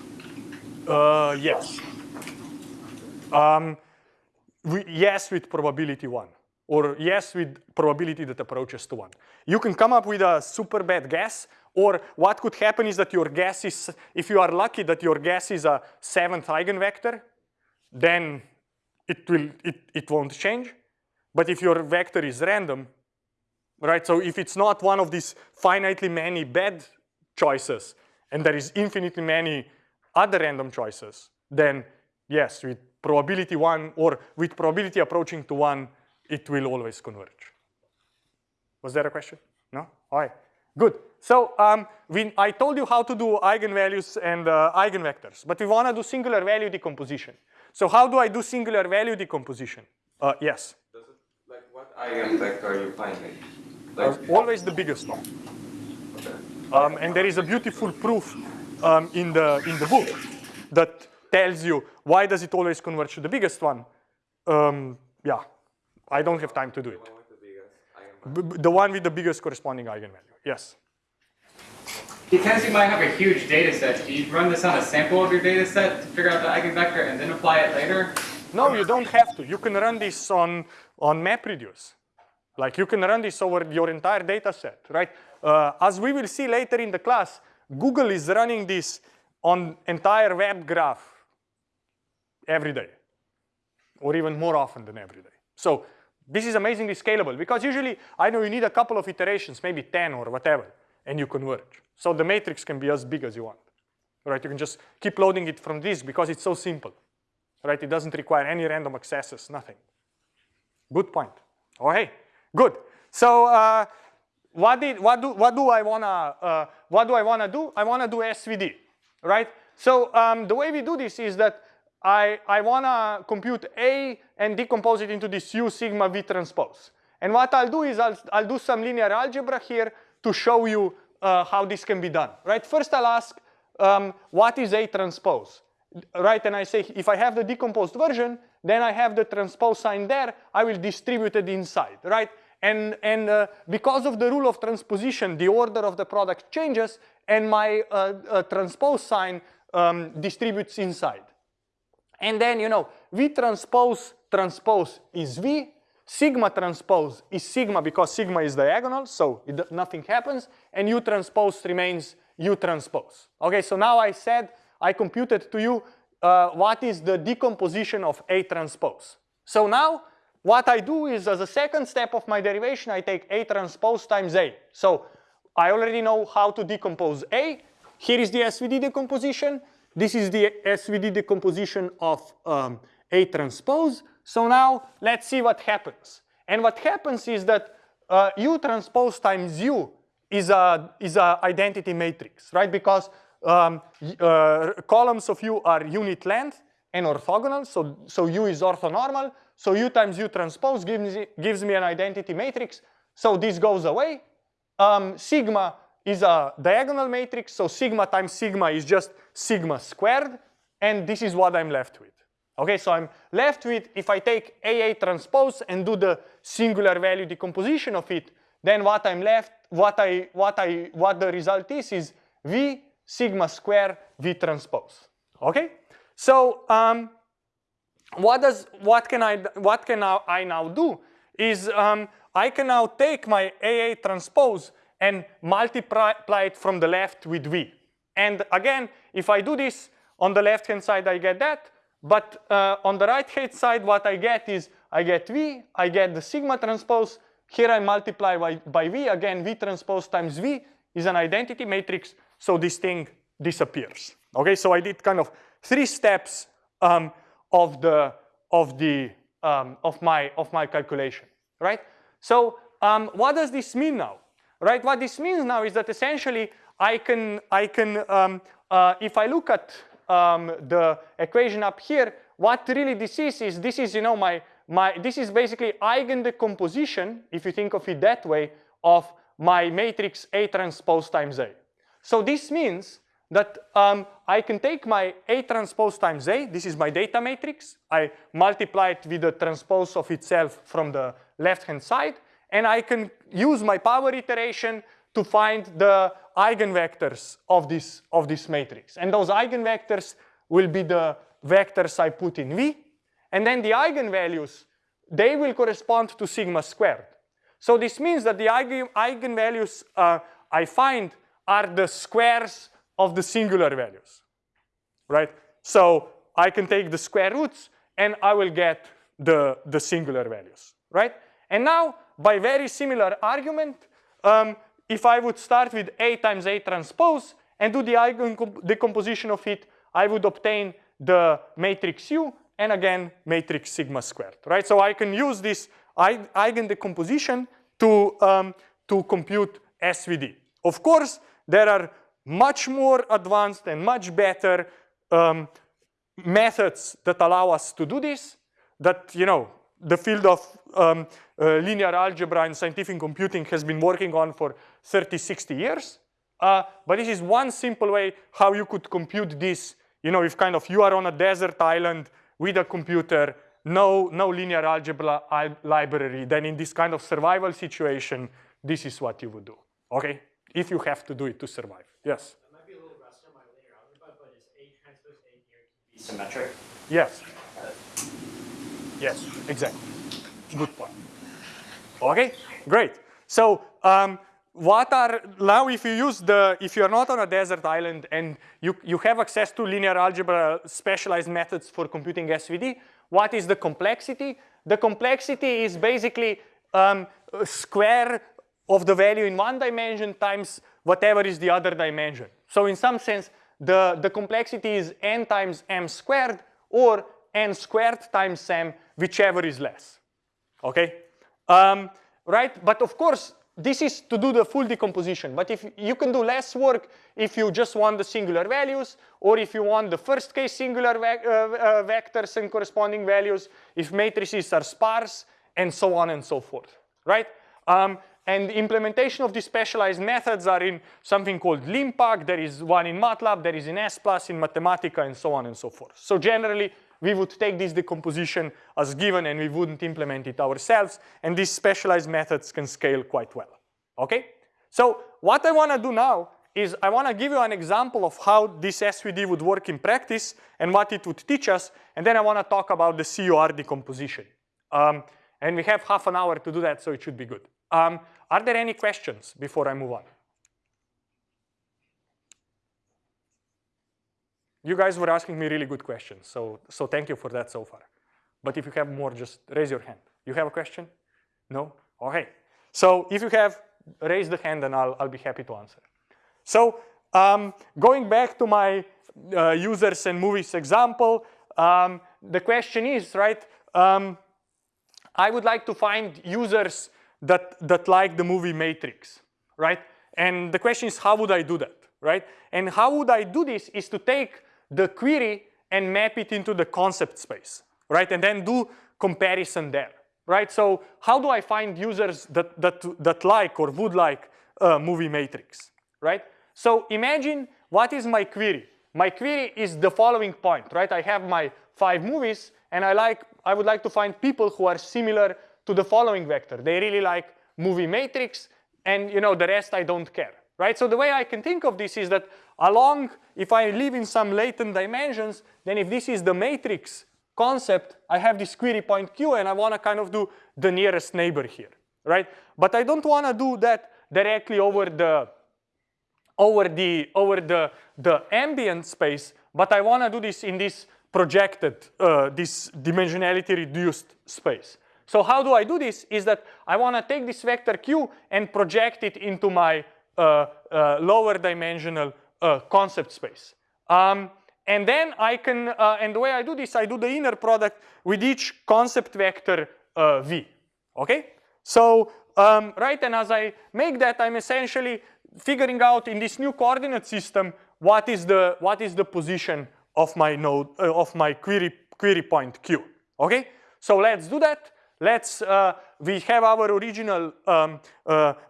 Uh, yes. Um, we, yes with probability one or yes with probability that approaches to one. You can come up with a super bad guess or what could happen is that your guess is, if you are lucky that your guess is a seventh eigenvector, then it, will, it, it won't change. But if your vector is random, right, so if it's not one of these finitely many bad choices and there is infinitely many other random choices, then yes, with probability one or with probability approaching to one, it will always converge. Was there a question? No? All right, good. So um, we, I told you how to do eigenvalues and uh, eigenvectors, but we want to do singular value decomposition. So how do I do singular value decomposition? Uh, yes? Does it, like what eigenvector are you finding? Like, uh, always the biggest one. Okay. Um, and there is a beautiful proof um, in, the, in the book that tells you why does it always converge to the biggest one. Um, yeah, I don't have time to do it. The one, the one with the biggest corresponding eigenvalue, yes. Because you might have a huge data set, do you run this on a sample of your data set to figure out the eigenvector and then apply it later? No, you don't have to. You can run this on, on MapReduce. Like you can run this over your entire data set, right? Uh, as we will see later in the class, Google is running this on entire web graph every day, or even more often than every day. So this is amazingly scalable because usually I know you need a couple of iterations, maybe 10 or whatever, and you converge. So the matrix can be as big as you want, right? You can just keep loading it from this because it's so simple, right? It doesn't require any random accesses, nothing. Good point. Oh, hey, good. So uh, what, did, what, do, what do I wanna, uh, what do I wanna do? I wanna do SVD, right? So um, the way we do this is that I, I wanna compute A and decompose it into this U sigma V transpose. And what I'll do is I'll, I'll do some linear algebra here to show you uh, how this can be done, right? First I'll ask, um, what is A transpose, right? And I say, if I have the decomposed version, then I have the transpose sign there, I will distribute it inside, right? And, and uh, because of the rule of transposition, the order of the product changes and my uh, uh transpose sign um, distributes inside. And then, you know, V transpose transpose is V, sigma transpose is sigma because sigma is diagonal, so it, nothing happens, and U transpose remains U transpose. Okay, so now I said, I computed to you uh, what is the decomposition of A transpose. So now, what I do is as a second step of my derivation, I take A transpose times A. So I already know how to decompose A. Here is the SVD decomposition. This is the SVD decomposition of um, A transpose. So now let's see what happens. And what happens is that uh, U transpose times U is a, is a identity matrix, right? Because um, uh, columns of U are unit length and orthogonal, so, so U is orthonormal. So U times U transpose gives me, gives me an identity matrix. So this goes away. Um, sigma is a diagonal matrix, so sigma times sigma is just sigma squared. and this is what I'm left with. Okay, so I'm left with, if I take AA transpose and do the singular value decomposition of it, then what I'm left, what I, what I, what the result is, is V sigma square V transpose. Okay, so um, what does, what can I, what can I now do is um, I can now take my AA transpose and multiply it from the left with V. And again, if I do this on the left hand side, I get that. But uh, on the right hand side, what I get is I get V, I get the sigma transpose. Here I multiply by, by V. Again, V transpose times V is an identity matrix. So this thing disappears. Okay, so I did kind of three steps um, of the of the um, of my of my calculation, right? So um, what does this mean now? Right? What this means now is that essentially I can, I can um, uh, if I look at um, the equation up here, what really this is, is this is, you know, my, my, this is basically eigen decomposition, if you think of it that way, of my matrix A transpose times A. So this means that um, I can take my A transpose times A, this is my data matrix, I multiply it with the transpose of itself from the left-hand side, and I can use my power iteration to find the eigenvectors of this, of this matrix. And those eigenvectors will be the vectors I put in V. And then the eigenvalues, they will correspond to sigma squared. So this means that the eigen, eigenvalues uh, I find are the squares of the singular values, right? So I can take the square roots and I will get the, the singular values, right? And now by very similar argument, um, if I would start with A times A transpose and do the eigen decomposition of it, I would obtain the matrix U and again matrix sigma squared, right? So I can use this eigen decomposition to, um, to compute SVD. Of course, there are much more advanced and much better um, methods that allow us to do this that, you know, the field of um, uh, linear algebra and scientific computing has been working on for 30, 60 years. Uh, but this is one simple way how you could compute this. You know, if kind of you are on a desert island with a computer, no, no linear algebra library, then in this kind of survival situation, this is what you would do, okay? If you have to do it to survive, yes? That might be a little rusty on my linear algebra, but is A transpose A here to be symmetric? Yes. Yes, exactly. Good point. Okay, great. So um, what are, now if you use the, if you're not on a desert island and you, you have access to linear algebra specialized methods for computing SVD, what is the complexity? The complexity is basically um, square of the value in one dimension times whatever is the other dimension. So in some sense, the, the complexity is n times m squared or n squared times m whichever is less, okay? Um, right, but of course, this is to do the full decomposition. But if you can do less work if you just want the singular values, or if you want the first case singular ve uh, uh, vectors and corresponding values, if matrices are sparse, and so on and so forth, right? Um, and the implementation of these specialized methods are in something called LINPACK. There is one in MATLAB, there is in S+, in Mathematica, and so on and so forth. So generally, we would take this decomposition as given and we wouldn't implement it ourselves. And these specialized methods can scale quite well, okay? So what I wanna do now is I wanna give you an example of how this SVD would work in practice and what it would teach us. And then I wanna talk about the CUR decomposition. Um, and we have half an hour to do that, so it should be good. Um, are there any questions before I move on? You guys were asking me really good questions, so, so thank you for that so far. But if you have more, just raise your hand. You have a question? No? Okay. So if you have, raise the hand and I'll, I'll be happy to answer. So um, going back to my uh, users and movies example, um, the question is, right, um, I would like to find users that, that like the movie Matrix, right? And the question is, how would I do that, right? And how would I do this is to take the query and map it into the concept space, right? And then do comparison there, right? So how do I find users that, that, that like or would like a movie matrix, right? So imagine what is my query? my query is the following point, right? I have my five movies and I like, I would like to find people who are similar to the following vector. They really like movie matrix and you know the rest I don't care, right? So the way I can think of this is that along, if I live in some latent dimensions, then if this is the matrix concept, I have this query point Q and I want to kind of do the nearest neighbor here, right? But I don't want to do that directly over the over the over the the ambient space, but I want to do this in this projected, uh, this dimensionality reduced space. So how do I do this? Is that I want to take this vector q and project it into my uh, uh, lower dimensional uh, concept space. Um, and then I can, uh, and the way I do this, I do the inner product with each concept vector uh, v. Okay? So, um, right, and as I make that, I'm essentially figuring out in this new coordinate system what is the what is the position of my node uh, of my query query point q. Okay, so let's do that. Let's uh, we have our original um,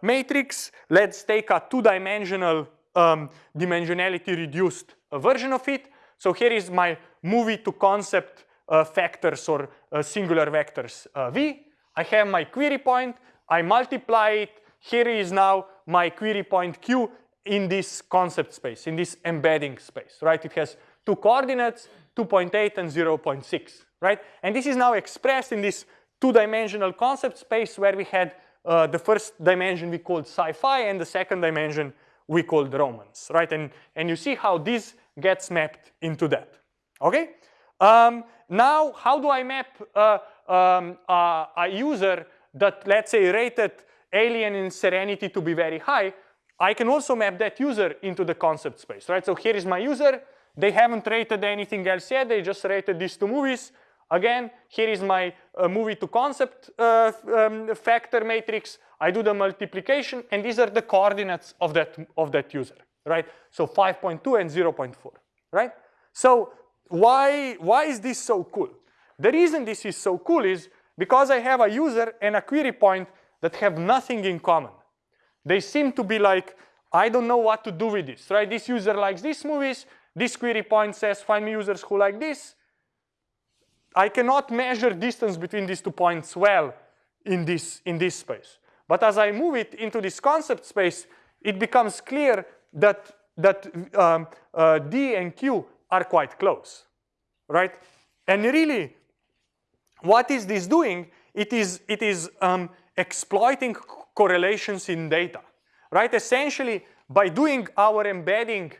matrix. Let's take a two-dimensional um, dimensionality reduced version of it. So here is my movie to concept uh, factors or uh, singular vectors uh, v. I have my query point. I multiply it. Here is now my query point q in this concept space, in this embedding space, right? It has two coordinates, 2.8 and 0.6, right? And this is now expressed in this two-dimensional concept space where we had uh, the first dimension we called sci-fi and the second dimension we called romance, right? And, and you see how this gets mapped into that, okay? Um, now, how do I map uh, um, uh, a user that, let's say, rated alien in serenity to be very high? I can also map that user into the concept space, right? So here is my user. They haven't rated anything else yet. They just rated these two movies. Again, here is my uh, movie to concept uh, um, factor matrix. I do the multiplication, and these are the coordinates of that, of that user, right? So 5.2 and 0.4, right? So why, why is this so cool? The reason this is so cool is because I have a user and a query point that have nothing in common. They seem to be like, I don't know what to do with this, right? This user likes these movies. This query point says, find me users who like this. I cannot measure distance between these two points well in this, in this space. But as I move it into this concept space, it becomes clear that, that um, uh, D and Q are quite close, right? And really, what is this doing? It is, it is um, exploiting correlations in data, right? Essentially, by doing our embedding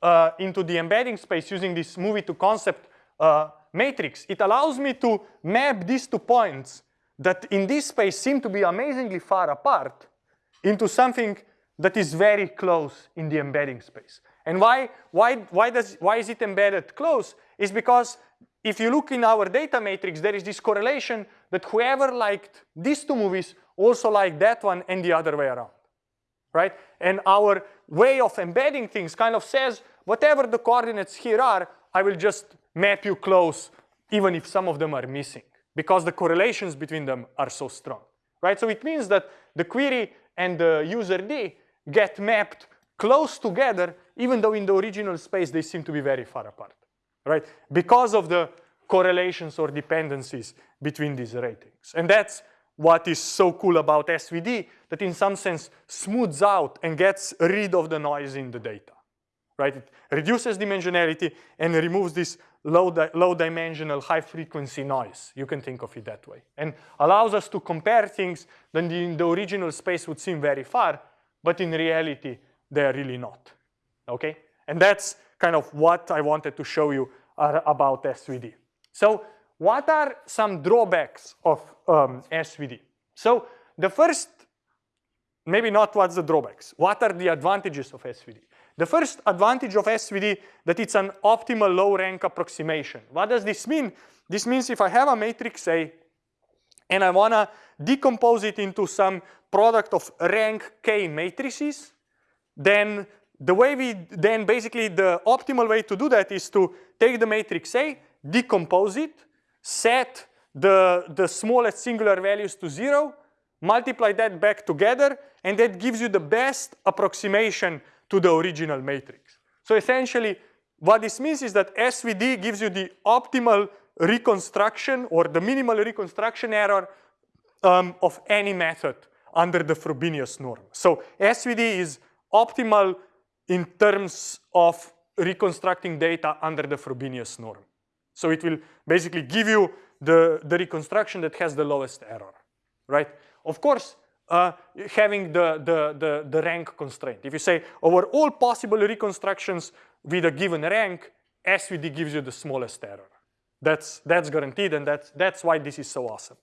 uh, into the embedding space using this movie to concept uh, matrix, it allows me to map these two points that in this space seem to be amazingly far apart into something that is very close in the embedding space. And why, why, why, does, why is it embedded close? Is because if you look in our data matrix, there is this correlation that whoever liked these two movies also liked that one and the other way around, right? And our way of embedding things kind of says, whatever the coordinates here are, I will just map you close, even if some of them are missing, because the correlations between them are so strong, right? So it means that the query and the user D get mapped close together, even though in the original space they seem to be very far apart, right? Because of the correlations or dependencies between these ratings. And that's what is so cool about SVD, that in some sense smooths out and gets rid of the noise in the data, right? It reduces dimensionality and removes this low, di low dimensional high frequency noise. You can think of it that way. And allows us to compare things that in the original space would seem very far, but in reality, they're really not, okay? And that's kind of what I wanted to show you about SVD. So what are some drawbacks of um, SVD? So the first, maybe not what's the drawbacks, what are the advantages of SVD? The first advantage of SVD that it's an optimal low rank approximation. What does this mean? This means if I have a matrix A and I wanna decompose it into some product of rank K matrices, then the way we, then basically the optimal way to do that is to take the matrix A, decompose it, set the, the smallest singular values to zero, multiply that back together, and that gives you the best approximation to the original matrix. So essentially, what this means is that SVD gives you the optimal reconstruction or the minimal reconstruction error um, of any method under the Frobenius norm. So SVD is optimal in terms of reconstructing data under the Frobenius norm. So it will basically give you the, the reconstruction that has the lowest error, right? Of course, uh, having the, the, the, the rank constraint. If you say over all possible reconstructions with a given rank, SVD gives you the smallest error. That's, that's guaranteed and that's, that's why this is so awesome.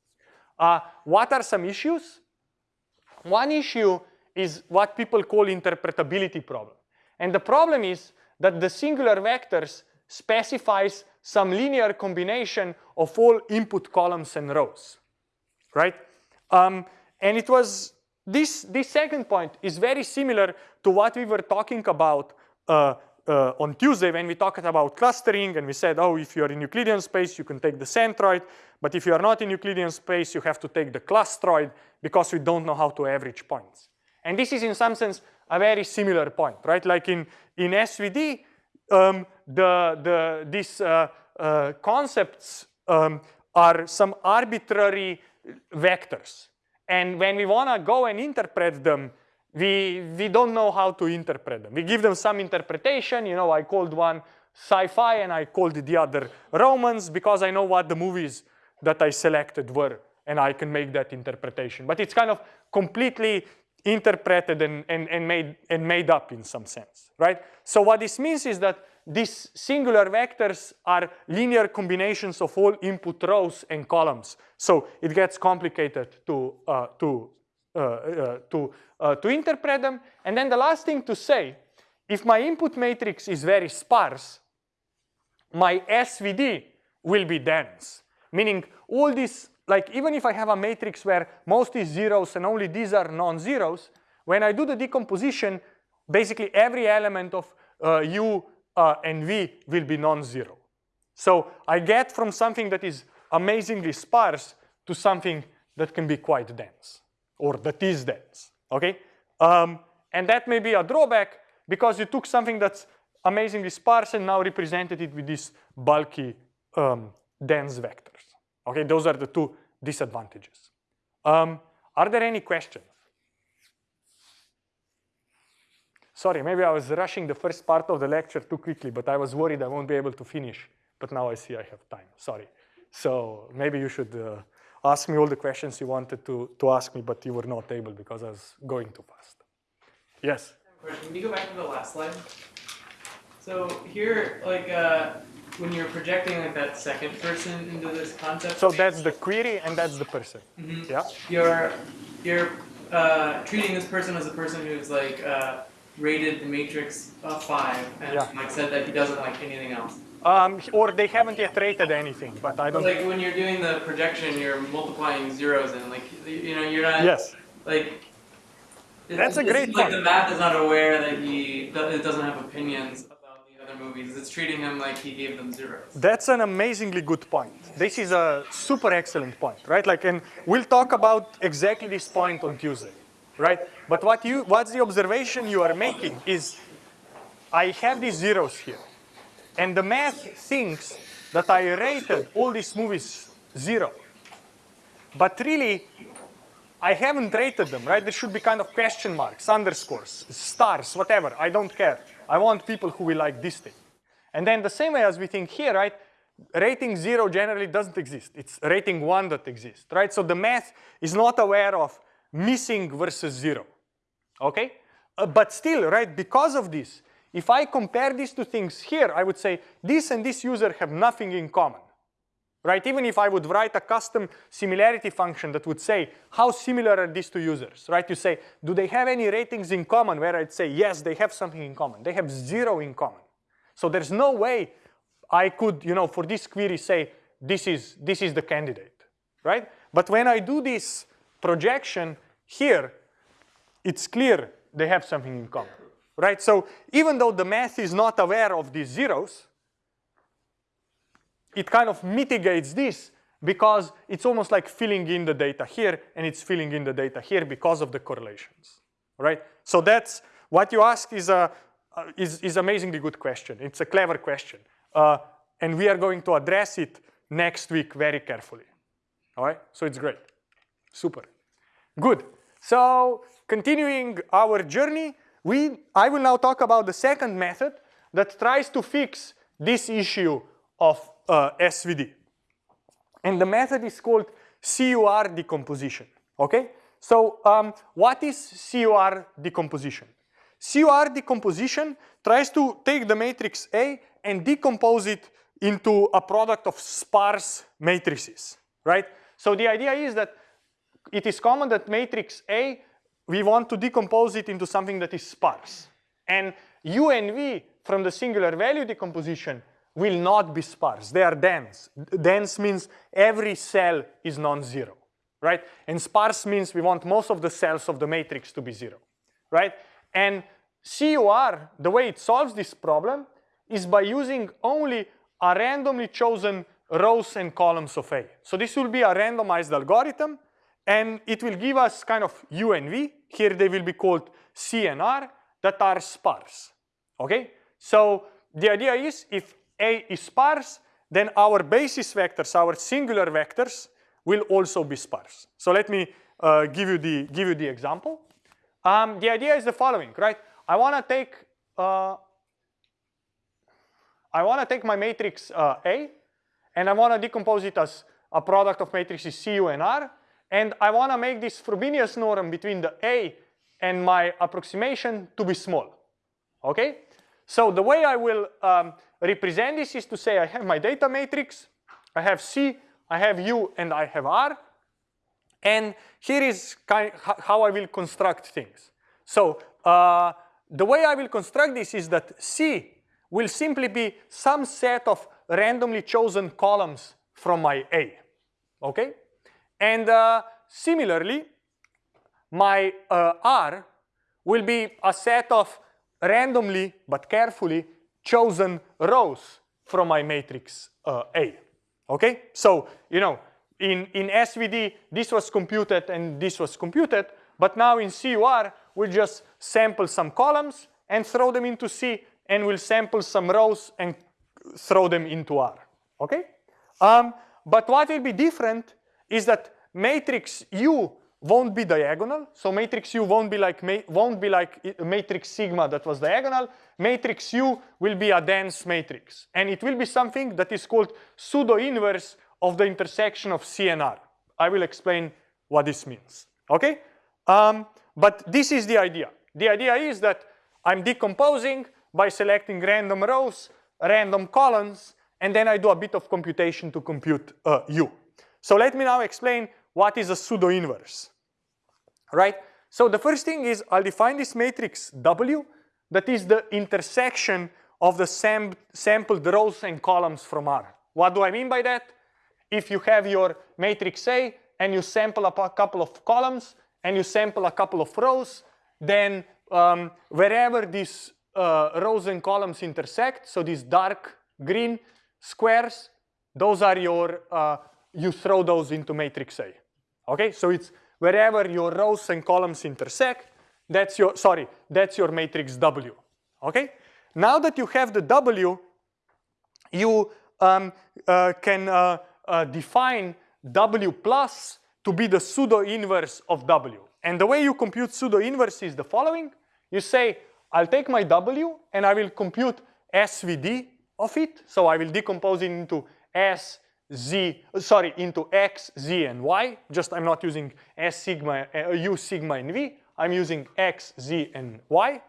Uh, what are some issues? One issue is what people call interpretability problem. And the problem is that the singular vectors specifies some linear combination of all input columns and rows, right? Um, and it was, this, this second point is very similar to what we were talking about uh, uh, on Tuesday when we talked about clustering and we said, oh, if you're in Euclidean space, you can take the centroid. But if you are not in Euclidean space, you have to take the clustroid because we don't know how to average points. And this is in some sense a very similar point, right? Like in, in SVD, um, the, the, these uh, uh, concepts um, are some arbitrary vectors. And when we want to go and interpret them, we, we don't know how to interpret them. We give them some interpretation. You know, I called one sci-fi and I called the other romance because I know what the movies that I selected were and I can make that interpretation. But it's kind of completely interpreted and, and, and, made, and made up in some sense, right? So what this means is that these singular vectors are linear combinations of all input rows and columns. So it gets complicated to, uh, to, uh, uh, to, uh, to interpret them. And then the last thing to say, if my input matrix is very sparse, my SVD will be dense, meaning all these like even if I have a matrix where most is zeros and only these are non-zeros, when I do the decomposition, basically every element of uh, U uh, and V will be non-zero. So I get from something that is amazingly sparse to something that can be quite dense or that is dense, okay? Um, and that may be a drawback because you took something that's amazingly sparse and now represented it with these bulky um, dense vectors. Okay, those are the two disadvantages. Um, are there any questions? Sorry, maybe I was rushing the first part of the lecture too quickly, but I was worried I won't be able to finish. But now I see I have time, sorry. So maybe you should uh, ask me all the questions you wanted to, to ask me, but you were not able because I was going too fast. Yes? Can you go back to the last slide? So here, like, uh, when you're projecting like that second person into this concept. So that's the query and that's the person. Mm -hmm. Yeah. You're you're uh, treating this person as a person who's like uh, rated the matrix a five and yeah. like said that he doesn't like anything else. Um, or they haven't yet rated anything, but I don't. Like when you're doing the projection, you're multiplying zeros and like you know you're not. Yes. Like. That's a great like point. Like the math is not aware that he it doesn't have opinions about the other movies. It's treating him like he gave them zeros. That's an amazingly good point. This is a super excellent point, right? Like, and we'll talk about exactly this point on Tuesday, right? But what you, what's the observation you are making is, I have these zeros here, and the math thinks that I rated all these movies zero. But really, I haven't rated them, right? There should be kind of question marks, underscores, stars, whatever. I don't care. I want people who will like this thing. And then the same way as we think here, right? Rating zero generally doesn't exist. It's rating one that exists, right? So the math is not aware of missing versus zero, okay? Uh, but still, right, because of this, if I compare these two things here, I would say this and this user have nothing in common right? Even if I would write a custom similarity function that would say, how similar are these two users, right? You say, do they have any ratings in common? Where I'd say, yes, they have something in common. They have zero in common. So there's no way I could, you know, for this query say, this is, this is the candidate, right? But when I do this projection here, it's clear they have something in common, right? So even though the math is not aware of these zeros, it kind of mitigates this because it's almost like filling in the data here and it's filling in the data here because of the correlations, right? So that's what you ask is a, is, is amazingly good question. It's a clever question. Uh, and we are going to address it next week very carefully. All right, so it's great, super. Good, so continuing our journey, we, I will now talk about the second method that tries to fix this issue of uh, SVD. And the method is called CUR decomposition, okay? So um, what is CUR decomposition? CUR decomposition tries to take the matrix A and decompose it into a product of sparse matrices, right? So the idea is that it is common that matrix A, we want to decompose it into something that is sparse. And U and V from the singular value decomposition will not be sparse. They are dense. Dense means every cell is non-zero, right? And sparse means we want most of the cells of the matrix to be zero, right? And CUR, the way it solves this problem is by using only a randomly chosen rows and columns of A. So this will be a randomized algorithm and it will give us kind of U and V. Here they will be called C and R that are sparse, okay? So the idea is if A is sparse, then our basis vectors, our singular vectors will also be sparse. So let me uh, give, you the, give you the example. Um, the idea is the following, right? I want to take uh, I want to take my matrix uh, A and I want to decompose it as a product of matrices CU and R and I want to make this Frobenius norm between the A and my approximation to be small, okay? So the way I will um, represent this is to say I have my data matrix, I have C, I have U, and I have R. And here is kind of how I will construct things. So uh, the way I will construct this is that C will simply be some set of randomly chosen columns from my A, okay? And uh, similarly, my uh, R will be a set of randomly but carefully chosen rows from my matrix uh, A, okay? So, you know, in, in SVD, this was computed and this was computed, but now in CUR, we just sample some columns and throw them into C and we'll sample some rows and throw them into R, okay? Um, but what will be different is that matrix U won't be diagonal. So matrix U won't be like won't be like matrix sigma that was diagonal. Matrix U will be a dense matrix, and it will be something that is called pseudo inverse of the intersection of C and R. I will explain what this means. Okay, um, but this is the idea. The idea is that I'm decomposing by selecting random rows, random columns, and then I do a bit of computation to compute uh, U. So let me now explain what is a pseudo-inverse, right? So the first thing is I'll define this matrix W that is the intersection of the sam sampled rows and columns from R. What do I mean by that? If you have your matrix A and you sample a couple of columns and you sample a couple of rows, then um, wherever these uh, rows and columns intersect, so these dark green squares, those are your, uh, you throw those into matrix A. Okay, so it's wherever your rows and columns intersect, that's your, sorry, that's your matrix W. Okay, now that you have the W, you um, uh, can uh, uh, define W plus to be the pseudo inverse of W. And the way you compute pseudo inverse is the following. You say I'll take my W and I will compute SVD of it. So I will decompose it into S, Z, sorry, into X, Z, and Y. Just I'm not using S sigma, uh, U sigma and V. I'm using X, Z, and Y.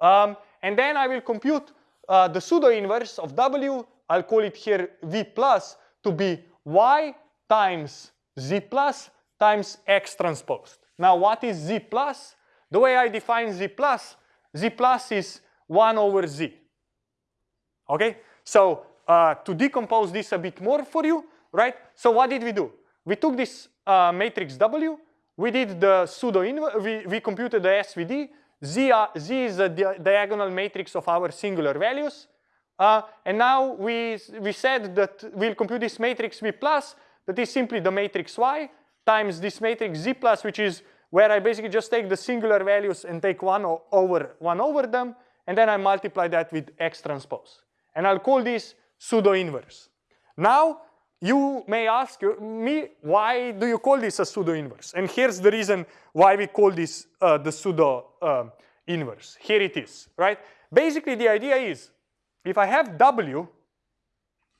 Um, and then I will compute uh, the pseudo inverse of W. I'll call it here V plus to be Y times Z plus times X transposed. Now what is Z plus? The way I define Z plus z plus is 1 over z. Okay, so uh, to decompose this a bit more for you, right? So what did we do? We took this uh, matrix W, we did the pseudo we, we computed the SVD. Z, uh, Z is the di diagonal matrix of our singular values. Uh, and now we, we said that we'll compute this matrix V plus, that is simply the matrix Y, times this matrix Z plus, which is where I basically just take the singular values and take one over one over them, and then I multiply that with X transpose. And I'll call this pseudo inverse. Now, you may ask me, why do you call this a pseudo inverse? And here's the reason why we call this uh, the pseudo uh, inverse. Here it is, right? Basically, the idea is, if I have W,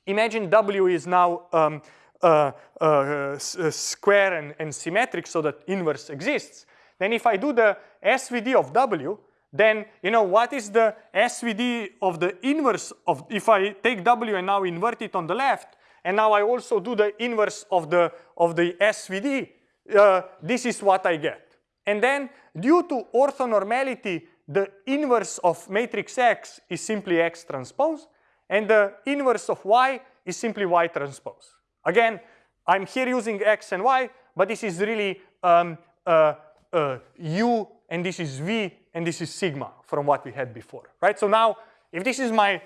imagine W is now um, uh, uh, uh square and, and symmetric so that inverse exists. Then if I do the SVD of W, then you know what is the SVD of the inverse of if I take W and now invert it on the left, and now I also do the inverse of the of the SVD, uh, this is what I get. And then due to orthonormality, the inverse of matrix X is simply X transpose, and the inverse of Y is simply Y transpose. Again, I'm here using X and Y, but this is really um, uh, uh, U, and this is V, and this is sigma from what we had before, right? So now, if this is my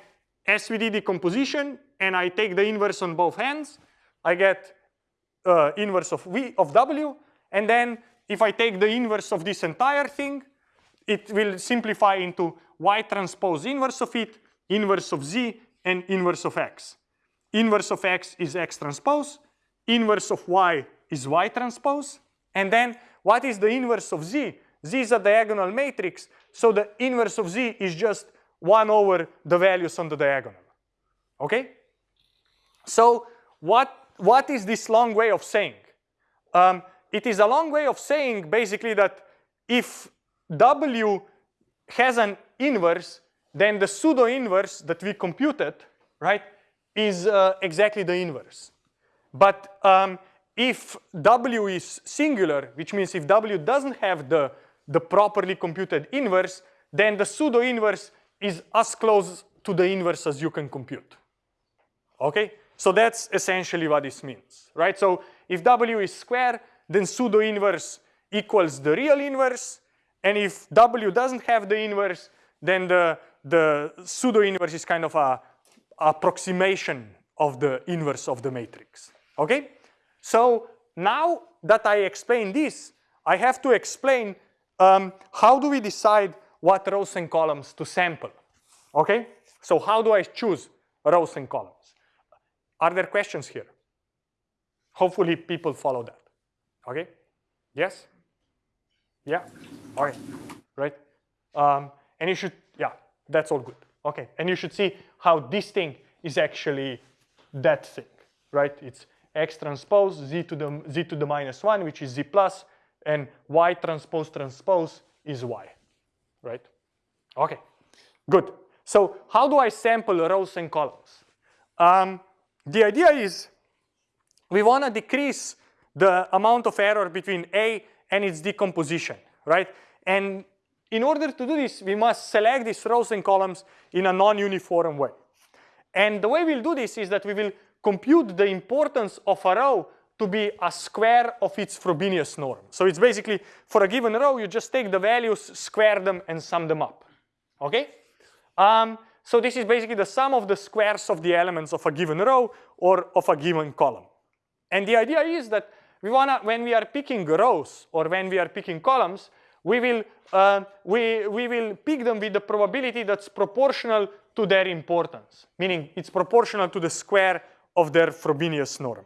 SVD decomposition, and I take the inverse on both hands, I get uh, inverse of V of W, and then if I take the inverse of this entire thing, it will simplify into Y transpose inverse of it, inverse of Z, and inverse of X. Inverse of X is X transpose, inverse of Y is Y transpose, and then what is the inverse of Z? Z is a diagonal matrix, so the inverse of Z is just 1 over the values on the diagonal. Okay? So what, what is this long way of saying? Um, it is a long way of saying basically that if W has an inverse, then the pseudo inverse that we computed, right, is uh, exactly the inverse. But um, if W is singular, which means if W doesn't have the, the properly computed inverse, then the pseudo inverse is as close to the inverse as you can compute. Okay? So that's essentially what this means, right? So if W is square, then pseudo inverse equals the real inverse. And if W doesn't have the inverse, then the, the pseudo inverse is kind of a approximation of the inverse of the matrix, okay? So now that I explain this, I have to explain um, how do we decide what rows and columns to sample, okay? So how do I choose rows and columns? Are there questions here? Hopefully people follow that. Okay? Yes? Yeah? Okay. Right? Um, and you should, yeah, that's all good. Okay. And you should see how this thing is actually that thing, right? It's x transpose z to the z to the minus 1, which is z plus, and y transpose transpose is y, right? Okay, good. So how do I sample rows and columns? Um, the idea is we want to decrease the amount of error between A and its decomposition, right? And in order to do this, we must select these rows and columns in a non-uniform way. And the way we'll do this is that we will compute the importance of a row to be a square of its Frobenius norm. So it's basically, for a given row, you just take the values, square them, and sum them up, okay? Um, so this is basically the sum of the squares of the elements of a given row or of a given column. And the idea is that we wanna, when we are picking rows or when we are picking columns, we will, uh, we, we will pick them with the probability that's proportional to their importance, meaning it's proportional to the square of their Frobenius norm.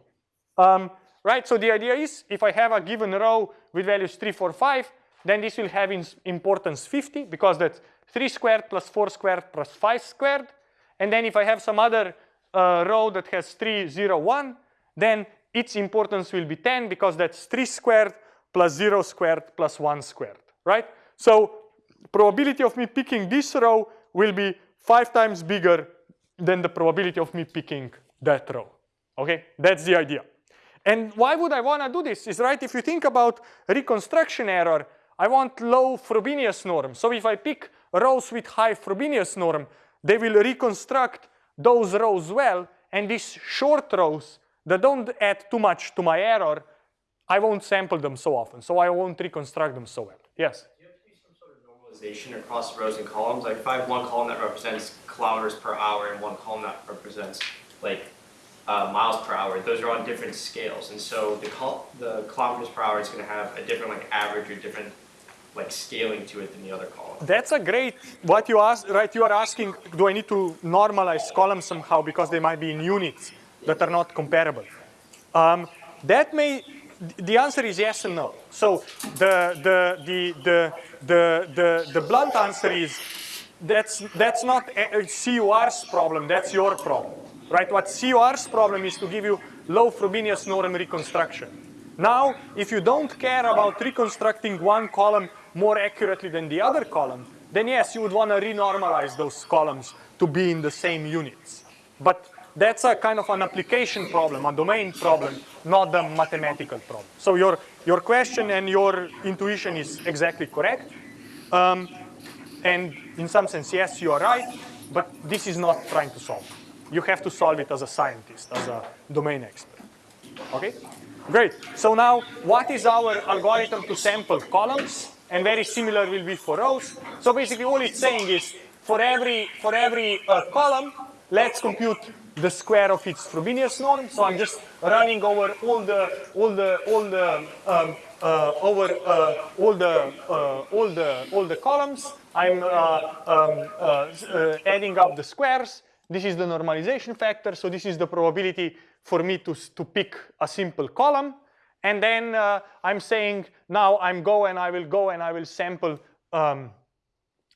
Um, right, so the idea is if I have a given row with values 3, 4, 5, then this will have importance 50 because that's 3 squared plus 4 squared plus 5 squared. And then if I have some other uh, row that has 3, 0, 1, then its importance will be 10 because that's 3 squared plus 0 squared plus 1 squared, right? So probability of me picking this row will be 5 times bigger than the probability of me picking that row, okay? That's the idea. And why would I want to do this? Is right, if you think about reconstruction error, I want low Frobenius norm. So if I pick rows with high Frobenius norm, they will reconstruct those rows well, and these short rows that don't add too much to my error, I won't sample them so often, so I won't reconstruct them so well. Yes? You have to do some sort of normalization across rows and columns. Like if I have one column that represents kilometers per hour and one column that represents like uh, miles per hour, those are on different scales. And so the, the kilometers per hour is going to have a different like average or different like scaling to it than the other column. That's a great, what you ask, right, you are asking, do I need to normalize columns somehow because they might be in units that are not comparable? Um, that may, the answer is yes and no. So the, the, the, the, the, the, the blunt answer is that's, that's not CUR's problem, that's your problem, right? What CUR's problem is to give you low Frobenius norm reconstruction. Now, if you don't care about reconstructing one column more accurately than the other column, then yes, you would want to renormalize those columns to be in the same units. But that's a kind of an application problem, a domain problem, not a mathematical problem. So your, your question and your intuition is exactly correct. Um, and in some sense, yes, you are right, but this is not trying to solve. You have to solve it as a scientist, as a domain expert. Okay? Great. So now, what is our algorithm to sample columns? And very similar will be for rows. So basically, all it's saying is for every for every uh, column, let's compute the square of its Frobenius norm. So I'm just running over all the all the all the um, uh, over uh, all the uh, all the all the columns. I'm uh, um, uh, uh, adding up the squares. This is the normalization factor. So this is the probability for me to to pick a simple column. And then uh, I'm saying now I'm go and I will go and I will sample um,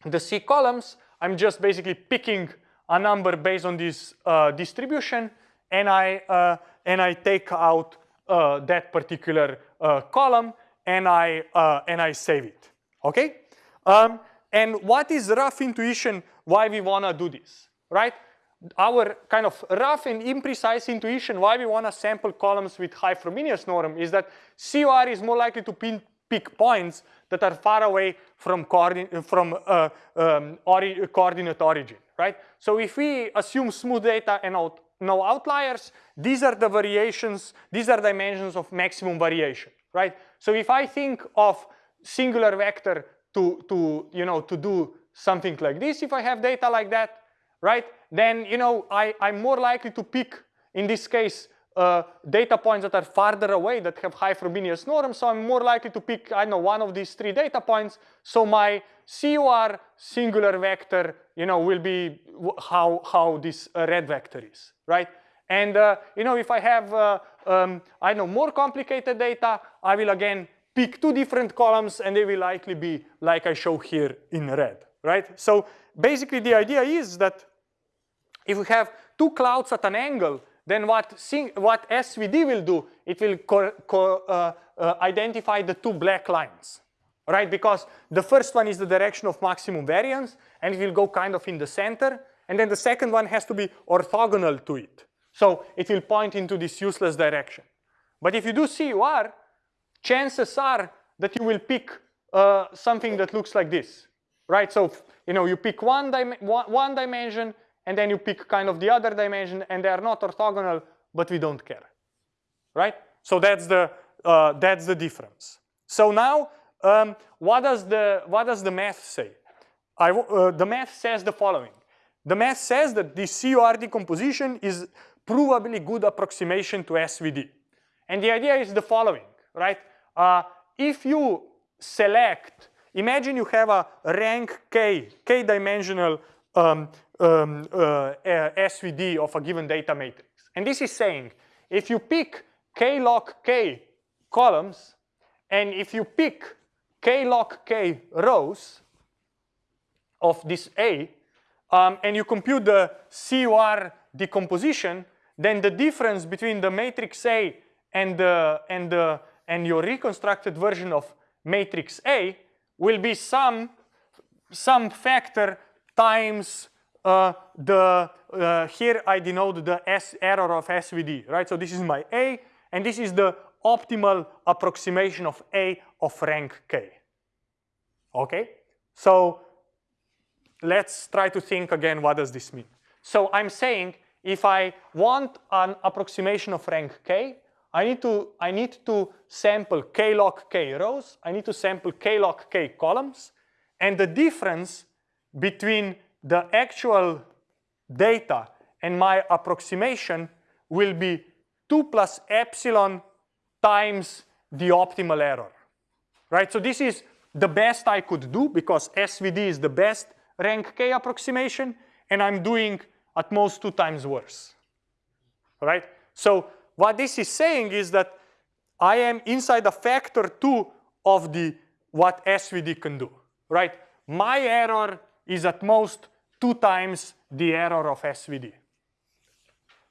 the C columns. I'm just basically picking a number based on this uh, distribution, and I uh, and I take out uh, that particular uh, column and I uh, and I save it. Okay. Um, and what is rough intuition? Why we wanna do this, right? Our kind of rough and imprecise intuition why we wanna sample columns with high Frobenius norm is that CUR is more likely to pin, pick points that are far away from, coordin from uh, um, ori coordinate origin, right? So if we assume smooth data and out no outliers, these are the variations, these are dimensions of maximum variation, right? So if I think of singular vector to, to, you know, to do something like this, if I have data like that, right, then, you know, I, I'm more likely to pick, in this case, uh, data points that are farther away that have high Frobenius norm, so I'm more likely to pick, I know, one of these three data points. So my CUR singular vector, you know, will be how, how this uh, red vector is, right? And, uh, you know, if I have, uh, um, I know, more complicated data, I will again pick two different columns and they will likely be like I show here in red, right? So basically the idea is that if we have two clouds at an angle, then what, what SVD will do, it will uh, uh, identify the two black lines, right? Because the first one is the direction of maximum variance, and it will go kind of in the center, and then the second one has to be orthogonal to it. So it will point into this useless direction. But if you do CUR, chances are that you will pick uh, something that looks like this, right? So you know you pick one, dim one, one dimension, and then you pick kind of the other dimension, and they are not orthogonal, but we don't care, right? So that's the uh, that's the difference. So now, um, what does the what does the math say? I, uh, the math says the following. The math says that the CUR decomposition is provably good approximation to SVD, and the idea is the following, right? Uh, if you select, imagine you have a rank k, k-dimensional um, um, uh, SVD of a given data matrix. And this is saying if you pick k log k columns and if you pick k log k rows of this A um, and you compute the CUR decomposition, then the difference between the matrix A and, the, and, the, and your reconstructed version of matrix A will be some, some factor times uh, the, uh, here I denote the S error of SVD, right? So this is my A, and this is the optimal approximation of A of rank K. Okay? So let's try to think again, what does this mean? So I'm saying if I want an approximation of rank K, I need to, I need to sample K log K rows, I need to sample K log K columns, and the difference between the actual data and my approximation will be 2 plus epsilon times the optimal error, right? So this is the best I could do because SVD is the best rank K approximation and I'm doing at most two times worse, right? So what this is saying is that I am inside a factor two of the what SVD can do, right? My error is at most two times the error of SVD.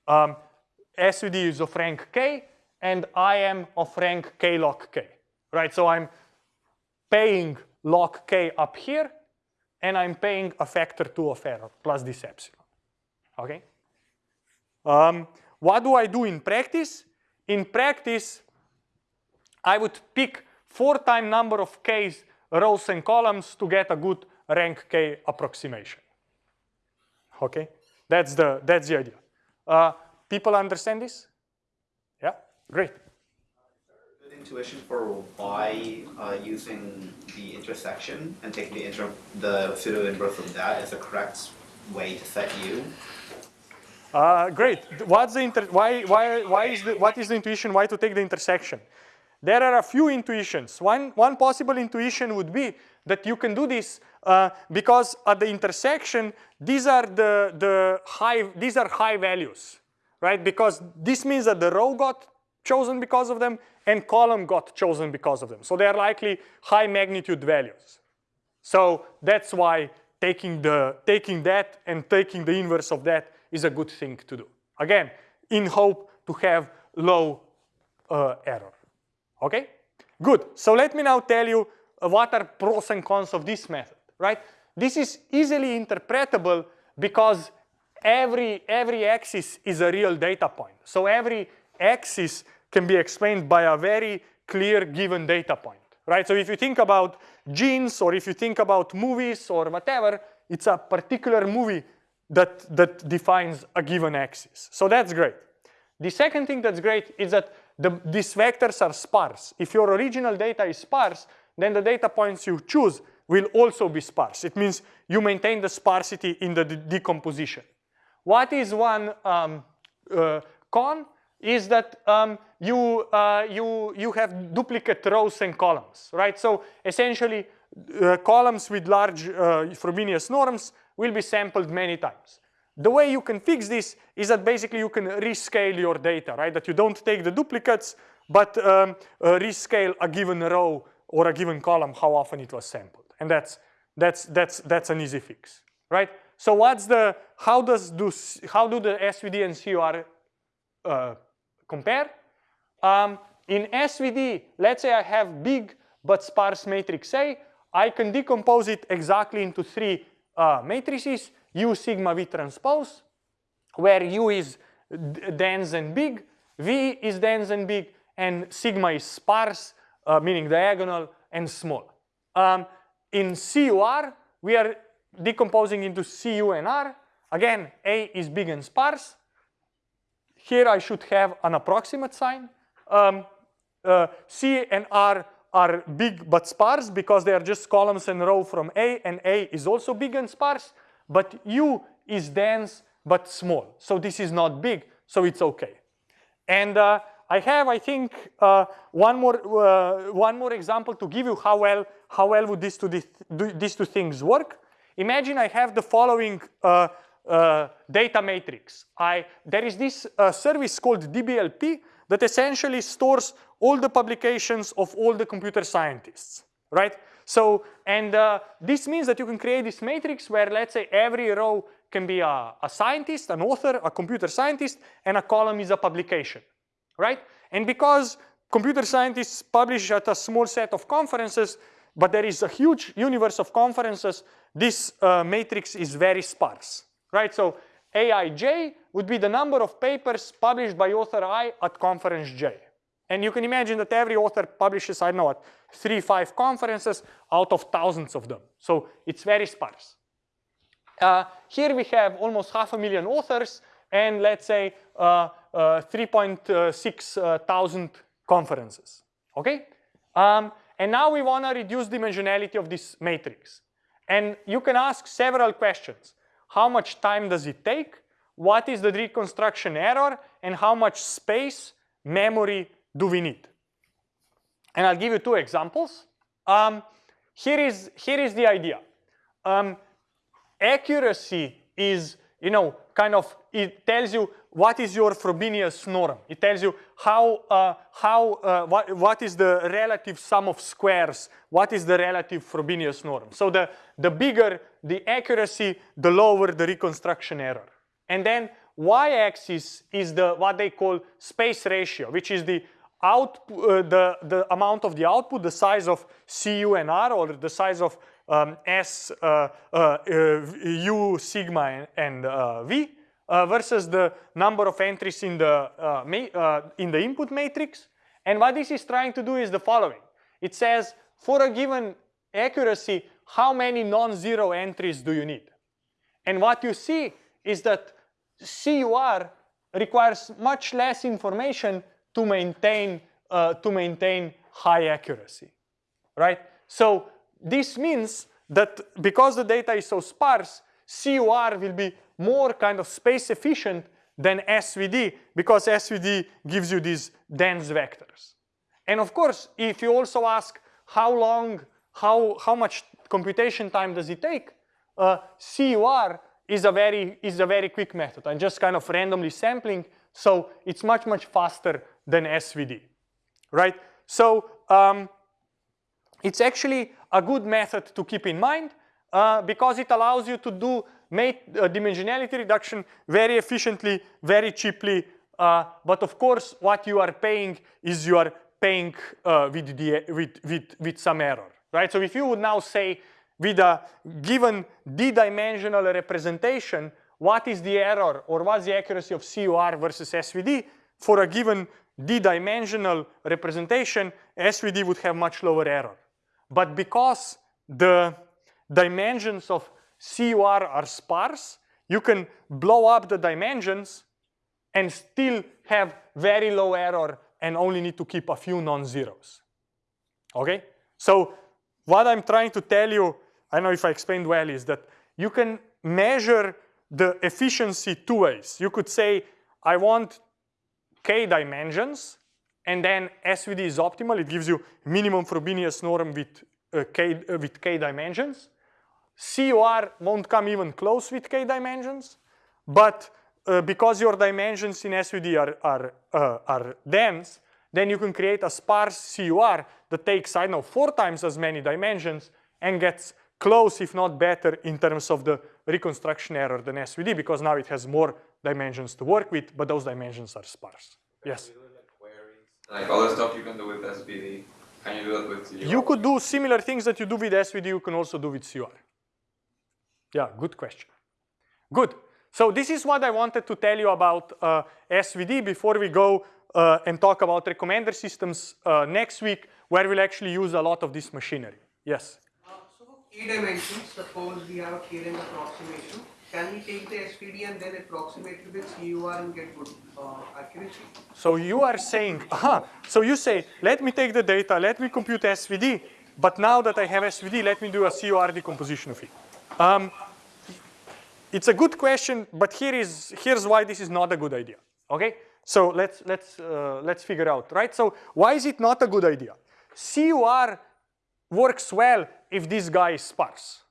Um, SVD is of rank K and I am of rank K log K, right? So I'm paying log K up here and I'm paying a factor two of error plus this epsilon, okay? Um, what do I do in practice? In practice, I would pick four time number of K's rows and columns to get a good rank K approximation. Okay, that's the, that's the idea. Uh, people understand this? Yeah, great. Good intuition for why uh, using the intersection and taking the, inter the pseudo inverse of that is the correct way to set U. Uh, great. What's the inter why why why is the what is the intuition? Why to take the intersection? There are a few intuitions. One one possible intuition would be that you can do this uh, because at the intersection these are the the high these are high values, right? Because this means that the row got chosen because of them and column got chosen because of them. So they are likely high magnitude values. So that's why taking the taking that and taking the inverse of that is a good thing to do. Again, in hope to have low uh, error. Okay? Good. So let me now tell you uh, what are pros and cons of this method, right? This is easily interpretable because every, every axis is a real data point. So every axis can be explained by a very clear given data point, right? So if you think about genes or if you think about movies or whatever, it's a particular movie that, that defines a given axis. So that's great. The second thing that's great is that the, these vectors are sparse. If your original data is sparse, then the data points you choose will also be sparse. It means you maintain the sparsity in the decomposition. What is one um, uh, con? Is that um, you, uh, you, you have duplicate rows and columns, right? So essentially, uh, columns with large uh, Frobenius norms will be sampled many times. The way you can fix this is that basically you can rescale your data, right? That you don't take the duplicates, but um, uh, rescale a given row or a given column, how often it was sampled. And that's, that's, that's, that's an easy fix, right? So what's the, how does do, how do the SVD and CUR uh, compare? Um, in SVD, let's say I have big but sparse matrix A, I can decompose it exactly into three uh, matrices, U sigma V transpose, where U is dense and big, V is dense and big, and sigma is sparse, uh, meaning diagonal, and small. Um, in CUR, we are decomposing into CU and R. Again, A is big and sparse. Here I should have an approximate sign. Um, uh, C and R are big but sparse because they are just columns and row from A, and A is also big and sparse, but U is dense but small. So this is not big, so it's okay. And uh, I have, I think, uh, one more uh, one more example to give you how well how well would these two these two things work. Imagine I have the following uh, uh, data matrix. I there is this uh, service called DBLP that essentially stores all the publications of all the computer scientists, right? So, and uh, this means that you can create this matrix where let's say every row can be a, a, scientist, an author, a computer scientist, and a column is a publication, right? And because computer scientists publish at a small set of conferences, but there is a huge universe of conferences, this uh, matrix is very sparse, right? So Aij would be the number of papers published by author I at conference J. And you can imagine that every author publishes, I know what, three, five conferences out of thousands of them. So it's very sparse. Uh, here we have almost half a million authors and let's say uh, uh, 3.6 uh, conferences, okay? Um, and now we wanna reduce dimensionality of this matrix. And you can ask several questions. How much time does it take? What is the reconstruction error? And how much space, memory do we need? And I'll give you two examples. Um, here is here is the idea. Um, accuracy is you know kind of it tells you what is your Frobenius norm. It tells you how uh, how uh, what what is the relative sum of squares. What is the relative Frobenius norm? So the the bigger the accuracy, the lower the reconstruction error. And then y-axis is the what they call space ratio, which is the out uh, the the amount of the output, the size of Cu and R, or the size of um, S uh, uh, U sigma and uh, V versus the number of entries in the in the input matrix. And what this is trying to do is the following. It says for a given accuracy, how many non-zero entries do you need? And what you see is that CUR requires much less information to maintain uh, to maintain high accuracy, right? So this means that because the data is so sparse, CUR will be more kind of space efficient than SVD because SVD gives you these dense vectors. And of course, if you also ask how long, how, how much computation time does it take, uh, CUR is a very is a very quick method. I'm just kind of randomly sampling, so it's much much faster than SVD, right? So um, it's actually a good method to keep in mind uh, because it allows you to do make uh, dimensionality reduction very efficiently, very cheaply. Uh, but of course, what you are paying is you are paying uh, with, the, with, with, with some error, right? So if you would now say with a given d-dimensional representation, what is the error or what's the accuracy of CUR versus SVD for a given d-dimensional representation, SVD would have much lower error. But because the dimensions of CUR are sparse, you can blow up the dimensions and still have very low error and only need to keep a few non-zeros. Okay? So what I'm trying to tell you I don't know if I explained well, is that you can measure the efficiency two ways. You could say, I want k dimensions, and then SVD is optimal. It gives you minimum Frobenius norm with, uh, k, uh, with k dimensions. CUR won't come even close with k dimensions, but uh, because your dimensions in SVD are, are, uh, are dense, then you can create a sparse CUR that takes, I know, four times as many dimensions and gets close, if not better, in terms of the reconstruction error than SVD because now it has more dimensions to work with, but those dimensions are sparse. Yes? Like all the stuff you can do with SVD, can you do it with CUR? You could do similar things that you do with SVD, you can also do with CUR. Yeah, good question. Good. So this is what I wanted to tell you about uh, SVD before we go uh, and talk about recommender systems uh, next week, where we'll actually use a lot of this machinery. Yes? k dimensions, suppose we have a k-length approximation, can we take the SVD and then approximate it with CUR and get good uh, accuracy? So you are saying, aha, so you say, let me take the data, let me compute SVD, but now that I have SVD, let me do a CUR decomposition of it. Um, it's a good question, but here is here's why this is not a good idea. Okay, so let's let's uh, let's figure out, right? So why is it not a good idea? CUR works well if this guy is sparse.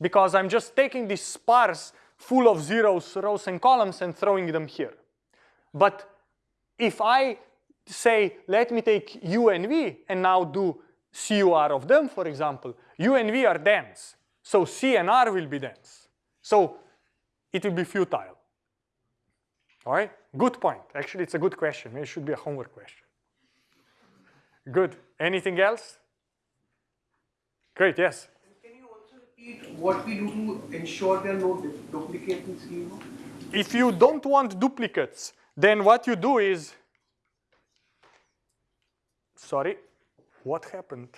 Because I'm just taking this sparse full of zeros, rows and columns and throwing them here. But if I say, let me take U and V and now do CUR of them, for example, U and V are dense. So C and R will be dense. So it will be futile. All right, good point. Actually, it's a good question. It should be a homework question. Good. Anything else? Great, yes. Can you also repeat what we do to ensure there are no duplicates in? If you don't want duplicates, then what you do is, sorry, what happened?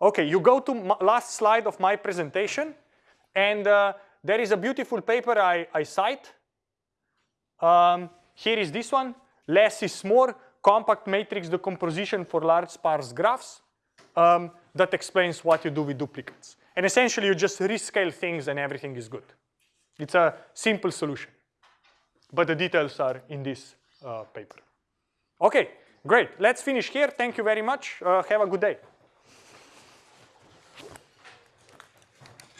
Okay, you go to last slide of my presentation, and uh, there is a beautiful paper I, I cite. Um, here is this one, less is more, compact matrix decomposition for large sparse graphs. Um, that explains what you do with duplicates. And essentially, you just rescale things and everything is good. It's a simple solution. But the details are in this uh, paper. Okay, great. Let's finish here. Thank you very much. Uh, have a good day.